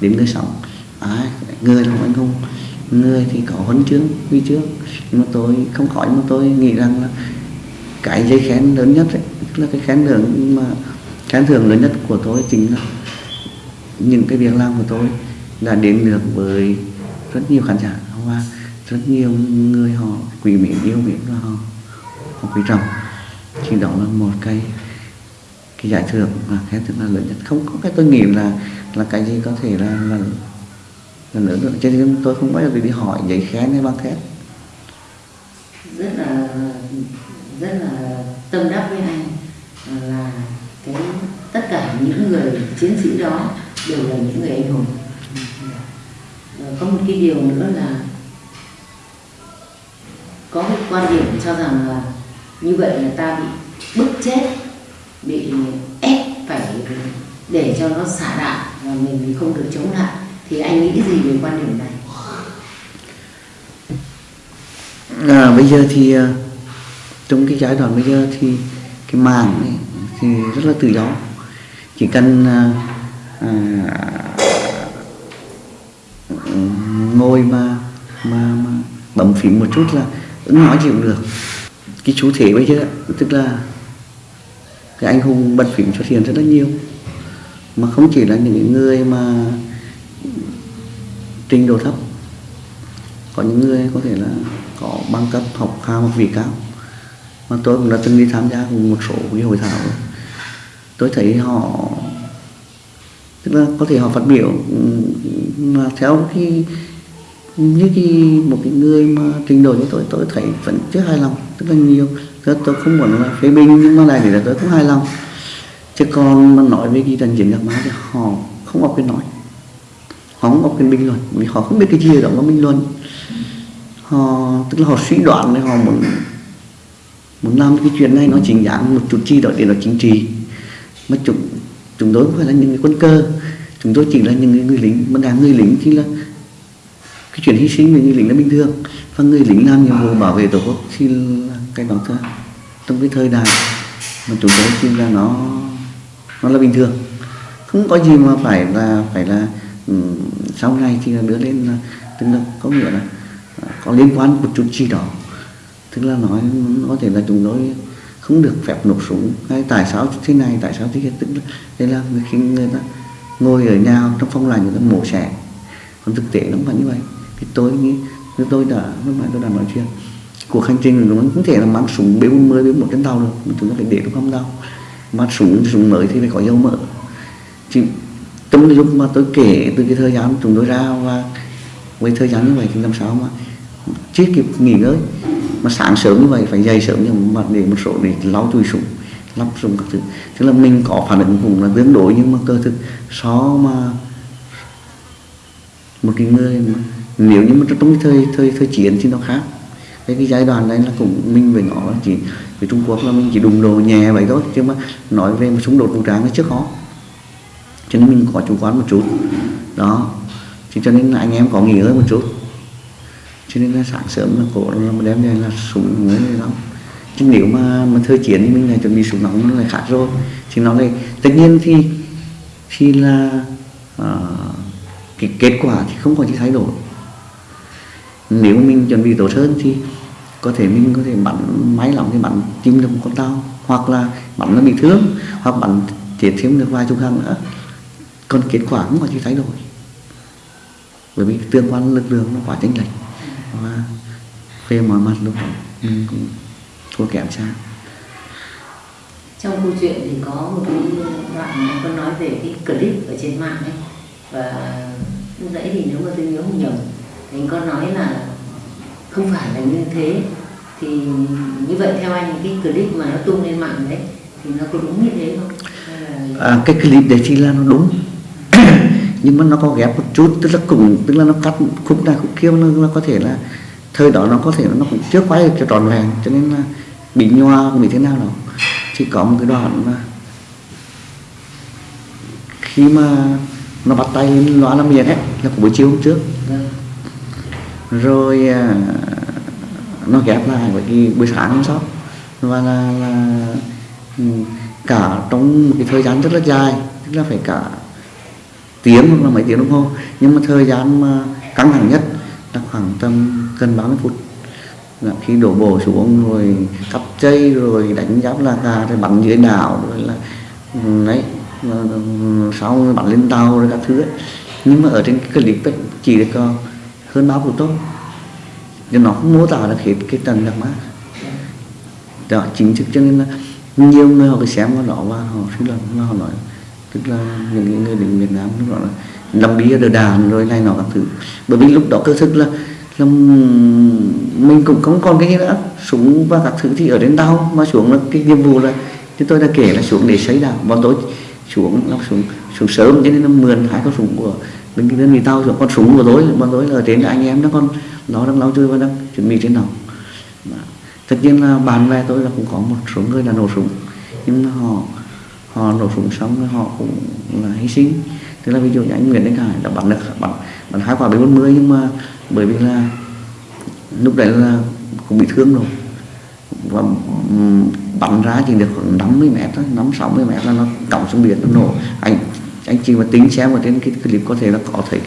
đến người sống à, người là anh hùng người thì có huấn chương huy chương. Nhưng mà tôi không có nhưng mà tôi nghĩ rằng là cái giấy khen lớn nhất ấy, là cái khen thưởng mà khen thưởng lớn nhất của tôi chính là những cái việc làm của tôi đã đến được với rất nhiều khán giả và rất nhiều người họ quý mến yêu mến và họ họ quý trọng. Thì đó là một cái cái giải thưởng mà khen thưởng là lớn nhất. Không có cái tôi nghĩ là là cái gì có thể là là, là lớn được cho nên tôi không bao giờ đi hỏi giấy khen hay bằng khen. Rất là rất là tâm đắc với anh là cái tất cả những người chiến sĩ đó đều là những người anh hùng. Có một cái điều nữa là có cái quan điểm cho rằng là như vậy là ta bị bức chết bị ép phải để cho nó xả đạn và mình không được chống lại. Thì anh nghĩ gì về quan điểm này? À, bây giờ thì à, trong cái giai đoạn bây giờ thì cái màng ấy, thì rất là tự do. Chỉ cần à, à, ngồi mà mà, mà bấm phím một chút là ứng nói gì cũng được. Cái chú thể bây giờ tức là cái anh hùng bật phím xuất hiện rất là nhiều. Mà không chỉ là những người mà trình độ thấp, có những người có thể là có bằng cấp học cao hoặc vị cao. Mà tôi cũng đã từng đi tham gia cùng một số cái hội thảo. Tôi thấy họ, tức là có thể họ phát biểu ừ, mà theo cái như cái một cái người mà trình độ như tôi tôi thấy vẫn chưa hài lòng rất là nhiều. Tôi, tôi không muốn là phê bình nhưng mà này thì là tôi cũng hài lòng. Chứ còn mà nói về cái trận chiến gặp má thì họ không có quyền nói. Họ không có quyền bình luận vì họ không biết cái gì đó mà bình luận. Họ tức là họ suy đoán để họ muốn muốn làm cái chuyện này nó chính đáng một chút chi đó để nó chính trị. Mà chúng chúng tôi không phải là những người quân cơ. Chúng tôi chỉ là những người, người lính mà đang người lính thì là cái chuyện hy sinh về người lính là bình thường. Và người lính làm nhiệm vụ bảo vệ tổ quốc thì là cái đó thôi trong cái thời đại mà chúng tôi tin là nó nó là bình thường. Không có gì mà phải là phải là um, sau này thì là đưa lên là tức là có nghĩa là à, có liên quan một chút gì đó. Tức là nói có thể là chúng tôi không được phép nổ súng. Hay tại sao thế này tại sao thế kia. Tức là đây là khi người ta ngồi ở nhà trong phòng lành người ta mổ xẻ. Còn thực tế nó không phải như vậy thì tôi nghĩ như tôi đã lúc nãy tôi đã nói chuyện cuộc hành trình nó không thể là mang súng b 40 b một trên tàu được mà chúng ta phải để trong không tàu. Mà súng súng mới thì phải có dấu mở. Chỉ, trong lúc mà tôi kể từ cái thời gian chúng tôi ra và với thời gian như vậy thì làm sao mà chưa kịp nghỉ ngơi. Mà sáng sớm như vậy phải dậy sớm nhưng mà để một số để lau chùi súng lắp súng các thứ. Tức là mình có phản ứng cũng là tương đối nhưng mà cơ thực so mà một cái người mà nếu như mà trong cái thời thời thời chiến thì nó khác. Cái cái giai đoạn này là cũng mình với nó chỉ với Trung Quốc là mình chỉ đụng đồ nhẹ vậy thôi chứ mà nói về một xung đột vũ trang nó trước khó cho nên mình có chủ quan một chút. Đó. Thì cho nên là anh em có nghỉ ngơi một chút. Cho nên là sáng sớm là cổ là đem về là súng mới này lắm. Chứ nếu mà mà thời chiến thì mình lại chuẩn bị súng nóng nó lại khác rồi. Thì nó lại tất nhiên thì thì là à, cái kết quả thì không có gì thay đổi nếu mình chuẩn bị tốt hơn thì có thể mình có thể bắn máy lỏng thì bắn chim được một con tàu, hoặc là bắn nó bị thương, hoặc bắn chết thêm được vài chục thằng nữa. Còn kết quả cũng có gì thay đổi. Bởi vì tương quan lực lượng nó quá chênh lệch và về mọi mặt lúc đó mình cũng thua kém xa. Trong câu chuyện thì có một cái đoạn có nói về cái clip ở trên mạng ấy. Và lúc nãy thì nếu mà tôi nhớ không nhầm anh có nói là không phải là như thế. Thì như vậy theo anh cái clip mà nó tung lên mạng đấy thì nó có đúng như thế không? Là... À, cái clip đấy thì là nó đúng. Nhưng mà nó có ghép một chút tức là cùng tức là nó cắt khúc này khúc kia nó, nó có thể là thời đó nó có thể nó cũng chưa quay cho tròn vẹn cho nên là bị nhoa bị thế nào đó chỉ có một cái đoạn mà khi mà nó bắt tay lên loa làm việc ấy là của buổi chiều hôm trước rồi à, nó ghép lại với cái buổi sáng hôm sau. Và là, là ừ, cả trong một cái thời gian rất là dài tức là phải cả tiếng hoặc là mấy tiếng đồng hồ. Nhưng mà thời gian mà căng thẳng nhất là khoảng tầm gần 30 phút. Là khi đổ bộ xuống rồi cắp dây rồi đánh giáp là gà rồi bắn dưới đảo rồi là ừ, đấy ừ, sau bắn lên tàu rồi các thứ ấy. nhưng mà ở trên cái clip ấy, chỉ được có hơn báo của tôi, nhưng nó không mô tả được hết cái tầng đặc mát đó chính thức cho nên là nhiều người họ cứ xem vào đó và họ suy luận và họ nói tức là những người đến Việt Nam lúc đó là làm bia ở đàn rồi này nọ các thứ. Bởi vì lúc đó cơ thức là, là mình cũng không còn cái gì nữa. Súng và các thứ thì ở đến đâu mà xuống là cái nhiệm vụ là chứ tôi đã kể là xuống để xây đảo. Bọn tôi xuống nó xuống xuống sớm cho nên nó mượn hai con súng của bên cái đơn vị tao xuống con súng của tối bọn tối là đến là anh em nó con nó đang nấu chơi và đang chuẩn bị trên nào tất nhiên là bạn bè tôi là cũng có một số người là nổ súng, nhưng mà họ họ nổ súng xong họ cũng là hy sinh. Tức là ví dụ như anh Nguyễn Đức Hải đã bắn được, bắn bắn hai quả B40 nhưng mà bởi vì là lúc đấy là cũng bị thương rồi. Và bắn ra chỉ được khoảng 50 mét thôi 5 60 mét là nó còng xuống biển nó nổ. Anh anh chỉ mà tính xem ở trên cái clip có thể là có thể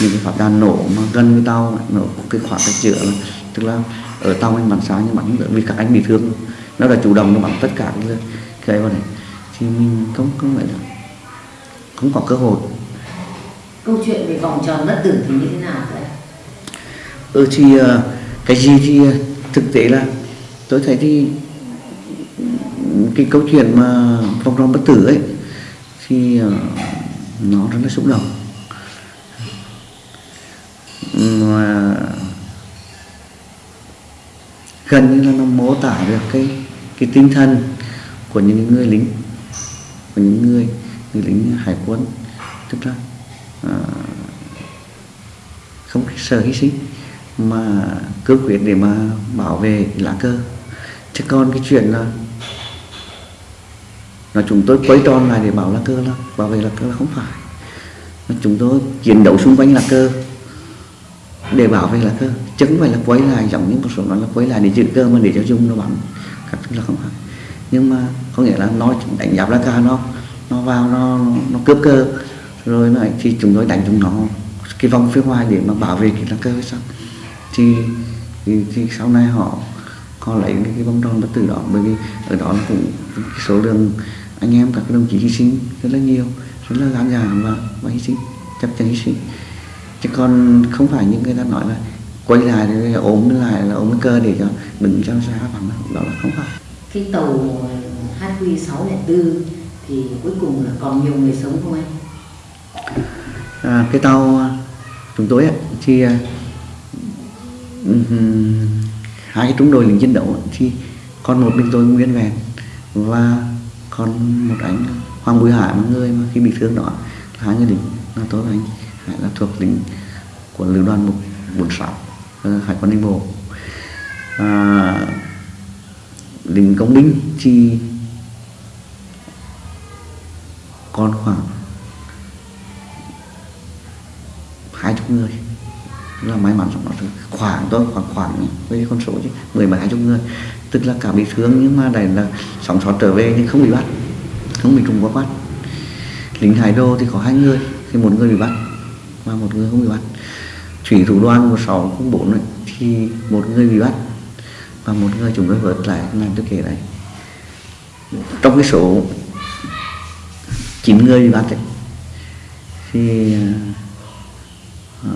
những cái phát đạn nổ mà gần với tàu nổ cái khoảng cách giữa là tức là ở tàu anh bắn xa nhưng bắn vì các anh bị thương. Nó đã chủ động nó bắn tất cả cái cái vào này. Thì mình không không phải là không có cơ hội. Câu chuyện về vòng tròn bất tử thì như thế nào vậy? Ừ thì ờ, cái gì thì ờ, thực tế là tôi thấy thì cái câu chuyện mà vòng tròn bất tử ấy khi ờ, nó rất là xúc động. Mà gần như là nó mô tả được cái cái tinh thần của những người lính của những người người lính hải quân. Tức là à, không sợ hy sinh mà cương quyết để mà bảo vệ lá cờ. Chứ còn cái chuyện là là chúng tôi quay tròn lại để bảo lá cơ là bảo vệ lá cơ là không phải. Mà chúng tôi chiến đấu xung quanh lá cơ để bảo vệ lá cơ. Chứ không phải là quay lại giống như một số nói là quay lại để giữ cơ mà để cho dung nó bắn. Các thứ là không phải. Nhưng mà có nghĩa là nó đánh giáp lá ca nó nó vào nó nó cướp cơ. Rồi lại thì chúng tôi đánh chúng nó cái vòng phía ngoài để mà bảo vệ cái lá cờ sao? Thì, thì thì sau này họ họ lấy cái, cái vòng tròn bất tử đó bởi vì ở đó cũng cái số lượng anh em các đồng chí hy sinh rất là nhiều rất là gan dạ và và hy sinh chấp nhận hy sinh. Chứ còn không phải những người ta nói là quay lại thì ốm lại là ốm cơ để cho đừng cho ra bằng đó là không phải. Cái tàu HQ 604 thì cuối cùng là còn nhiều người sống không anh? À, cái tàu à, chúng tôi thì uh, hai cái trung đội lính chiến đấu thì còn một mình tôi nguyên vẹn. Và còn một anh Hoàng Bùi Hải một người mà khi bị thương đó hai người lính là tôi và anh Hải là thuộc lính của lữ đoàn 146 ờ, hải quân ninh bộ. À, lính công binh thì còn khoảng hai chục người là may mắn trong đó khoảng tôi khoảng khoảng với con số chứ mười mấy hai chục người tức là cả bị thương nhưng mà đây là sống sót trở về nhưng không bị bắt không bị trung quốc bắt lính hải đô thì có hai người thì một người bị bắt và một người không bị bắt. Thủy thủ đoàn của sáu không bốn thì một người bị bắt và một người chúng tôi vớt lại làm tôi kể đấy. Trong cái số chín người bị bắt ấy, thì à, à,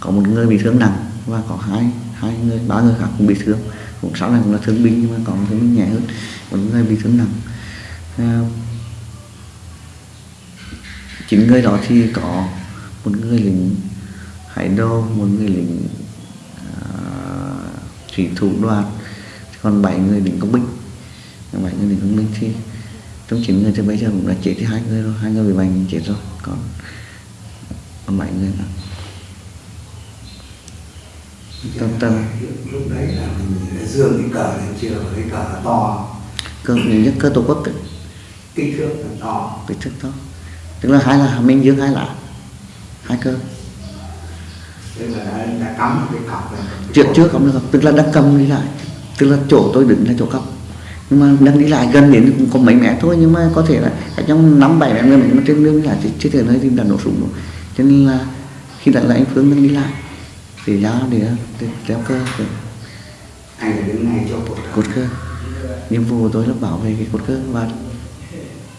có một người bị thương nặng và có hai hai người ba người khác cũng bị thương cũng sáu này cũng là thương binh nhưng mà có một thương binh nhẹ hơn một người bị thương nặng. À, chín người đó thì có một người lính hải đô một người lính uh, thủy thủ đoàn còn bảy người lính công binh. Bảy người lính công binh thì trong chín người thì bây giờ cũng đã chết thì hai người rồi hai người bị bệnh chết rồi còn còn bảy người nữa tâm tâm. Lúc đấy là mình dương cái cờ lên chưa cái cờ to. Cơ nhất cơ tổ quốc ấy, kích thước là to. Kích thước to. Tức là hai là minh dương hai là hai cơ. Tức là đã, đã cắm cái cọc này. Trước trước không được tức là đang cầm đi lại. Tức là chỗ tôi đứng là chỗ cầm nhưng mà đang đi lại gần đến cũng có mấy mét thôi nhưng mà có thể là ở trong năm bảy mét người mà trên đường đi lại thì chưa thể nơi thì đã nổ súng rồi. Cho nên là khi đặt là anh Phương đang đi lại thì ra để, kéo cơ anh là đứng ngay chỗ cột cờ cột cơ. Nhiệm vụ của tôi là bảo vệ cái cột cơ và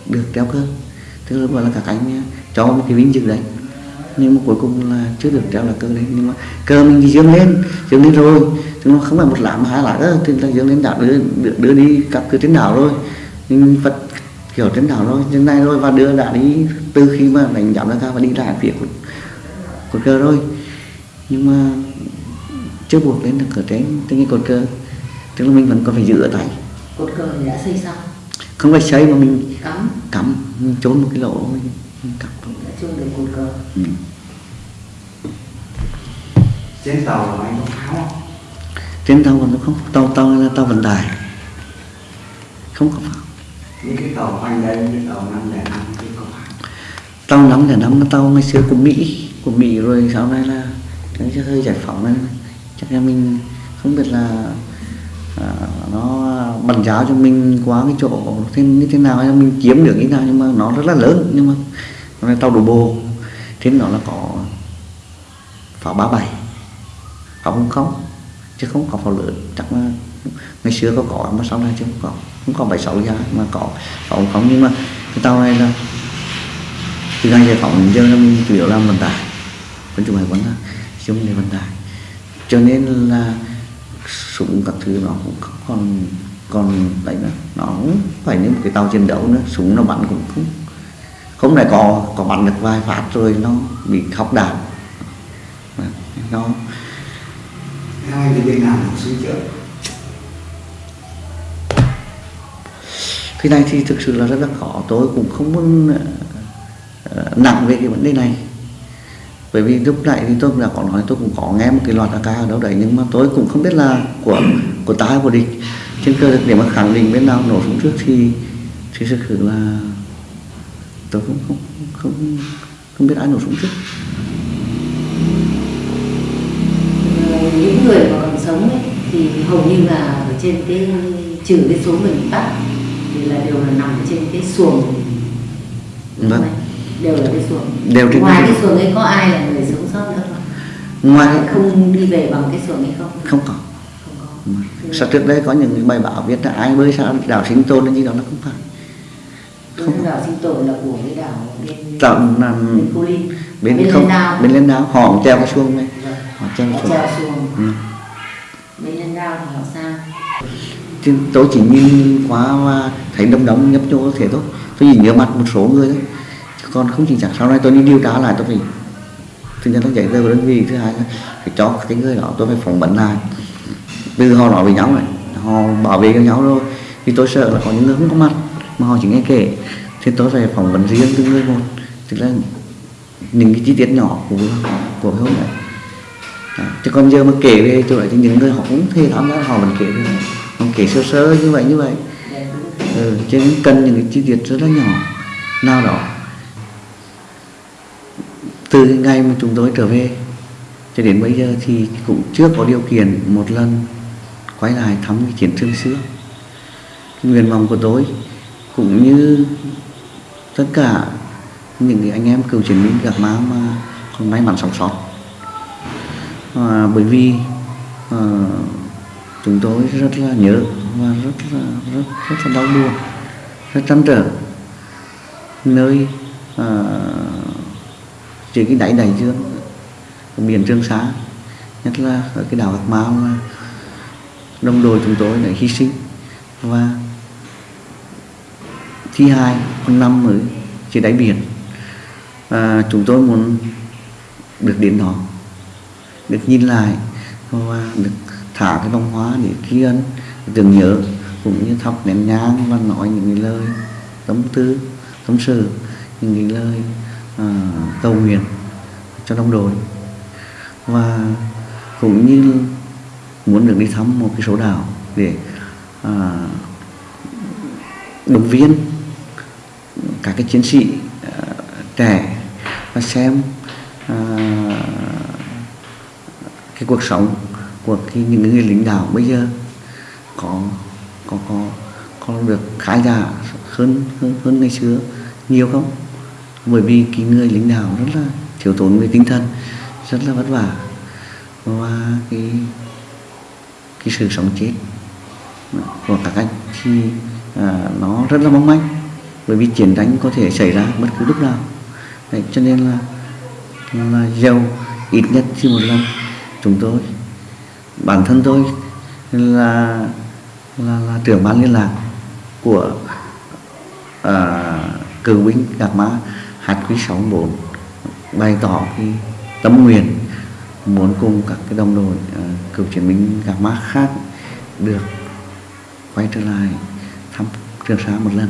được kéo cơ. Tức là gọi là các anh cho một cái vinh dự đấy. Nhưng mà cuối cùng là chưa được treo là cờ lên nhưng mà cờ mình thì dương lên dương lên rồi. Chứ nó không phải một lá mà hai lá đó thì là dương lên đã đưa, đưa, đưa đi các cứ trên đảo rồi. Nhưng Phật kiểu trên đảo rồi trên này rồi và đưa đã đi từ khi mà đánh giảm ra cao và đi lại phía của, của cờ rồi nhưng mà chưa buộc lên được ở trên trên cái cột cờ. Tức là mình vẫn còn phải giữ ở tay cột cờ thì đã xây xong. Không phải xây mà mình cắm. cắm mình trốn một cái lỗ mình, mình cắm. Thôi đã chôn được cột cờ. Ừ. trên tàu là anh có pháo không? Trên tàu còn không. Tàu tàu là tàu vận tải. Không có pháo. Những cái tàu quanh đây những tàu năm lẻ năm cái có pháo. Tàu năm là năm tàu ngày xưa của mỹ. Của mỹ rồi sau này là cái hơi giải phóng nên chắc là mình không biết là à, nó bàn giáo cho mình quá cái chỗ thế như thế nào hay là mình chiếm được như thế nào nhưng mà nó rất là lớn nhưng mà nó là tàu đổ bộ. Trên đó là có pháo ba bảy pháo không không chứ không có pháo lớn. Chắc là ngày xưa có có mà sau này chứ không có. Không có bảy sáu giá mà có pháo không không. Nhưng mà cái tàu này là từ ngày giải phóng đến giờ là mình chủ yếu làm vận tải. Quân chủ hải quân là dùng để vận tải cho nên là súng các thứ nó cũng không còn còn đấy nữa. Nó cũng phải như một cái tàu chiến đấu nữa. Súng nó bắn cũng không không phải có có bắn được vài phát rồi nó bị khóc đạn nó anh thì bên nào sinh trước. Cái này thì thực sự là rất là khó. Tôi cũng không muốn ờ, nặng về cái vấn đề này bởi vì lúc nãy thì tôi cũng đã có nói tôi cũng có nghe một cái loạt AK ở đâu đấy nhưng mà tôi cũng không biết là của của ta hay của địch. Trên cơ để mà khẳng định bên nào nổ súng trước thì thì thực sự là tôi cũng không không không biết ai nổ súng trước. Ờ, những người mà còn sống ấy, thì hầu như là ở trên cái trừ cái số người bị bắt thì là đều là nằm trên cái xuồng. Vâng. Đều là cái xuồng. Đều trên ngoài cái xuồng. ấy có ai là người sống sót nữa không? Ngoài không đi về bằng cái xuồng ấy không? Không có. Sao trước đây có những bài báo viết là ai bơi sao đảo sinh tồn hay gì đó là không phải. Không. đảo sinh tồn là của cái đảo bên đảo là bên Cô Linh. bên, bên không Đao bên lên đảo họ cũng treo cái xuông này. Vâng. họ treo cái họ xuông ừ. bên lên đao thì họ sao Chứ tôi chỉ nhìn qua và thấy đom đóm nhấp nhô thế thôi. Tôi chỉ nhớ mặt một số người thôi con không chính xác sau này tôi đi điều tra lại tôi phải thứ nhất là giấy tờ của đơn vị. Thứ hai là phải cho cái người đó tôi phải phỏng vấn lại. Từ họ nói với nhau này họ bảo vệ cho nhau rồi. Thì tôi sợ là có những người không có mặt mà họ chỉ nghe kể. Thì tôi phải phỏng vấn riêng từng người một. Tức là những cái chi tiết nhỏ của của cái hôm đấy. À, chứ còn giờ mà kể về chỗ lại thì những người họ cũng thể tham gia họ vẫn kể về. Họ kể sơ sơ như vậy như vậy. Ừ, cho cần những cái chi tiết rất là nhỏ. Nào đó từ cái ngày mà chúng tôi trở về cho đến bây giờ thì cũng chưa có điều kiện một lần quay lại thăm cái chiến trường xưa. Cái nguyện vọng của tôi cũng như tất cả những cái anh em cựu chiến binh gặp má mà còn may mắn sống sót. À, bởi vì à, chúng tôi rất là nhớ và rất là rất rất là đau buồn rất trăn trở nơi à, trên cái đáy đại dương biển Trường Sa nhất là ở cái đảo Bạc Mao mà đồng đội chúng tôi đã hy sinh. Và thi hai, con năm ở trên đáy biển. À, chúng tôi muốn được đến đó được nhìn lại và được thả cái vòng hóa để tri ân tưởng nhớ cũng như thắp nén nhang và nói những cái lời tâm tư tâm sự những cái lời Ờ, cầu nguyện cho đồng đội. Và cũng như muốn được đi thăm một cái số đảo để à, động viên các cái chiến sĩ à, trẻ và xem à, cái cuộc sống của cái, những người lính đảo bây giờ có có có có được khá giả hơn hơn hơn ngày xưa nhiều không? Bởi vì cái người lính đảo rất là thiếu thốn về tinh thần rất là vất vả và cái cái sự sống chết của các anh. Thì à, nó rất là mong manh bởi vì chiến đánh có thể xảy ra bất cứ lúc nào. Đấy, cho nên là là giàu ít nhất chỉ một lần chúng tôi bản thân tôi là là, là trưởng ban liên lạc của à, cựu binh gạc hạt quý 64 bày tỏ cái tâm nguyện muốn cùng các cái đồng đội uh, cựu chiến binh gặp mát khác được quay trở lại thăm Trường Sa một lần.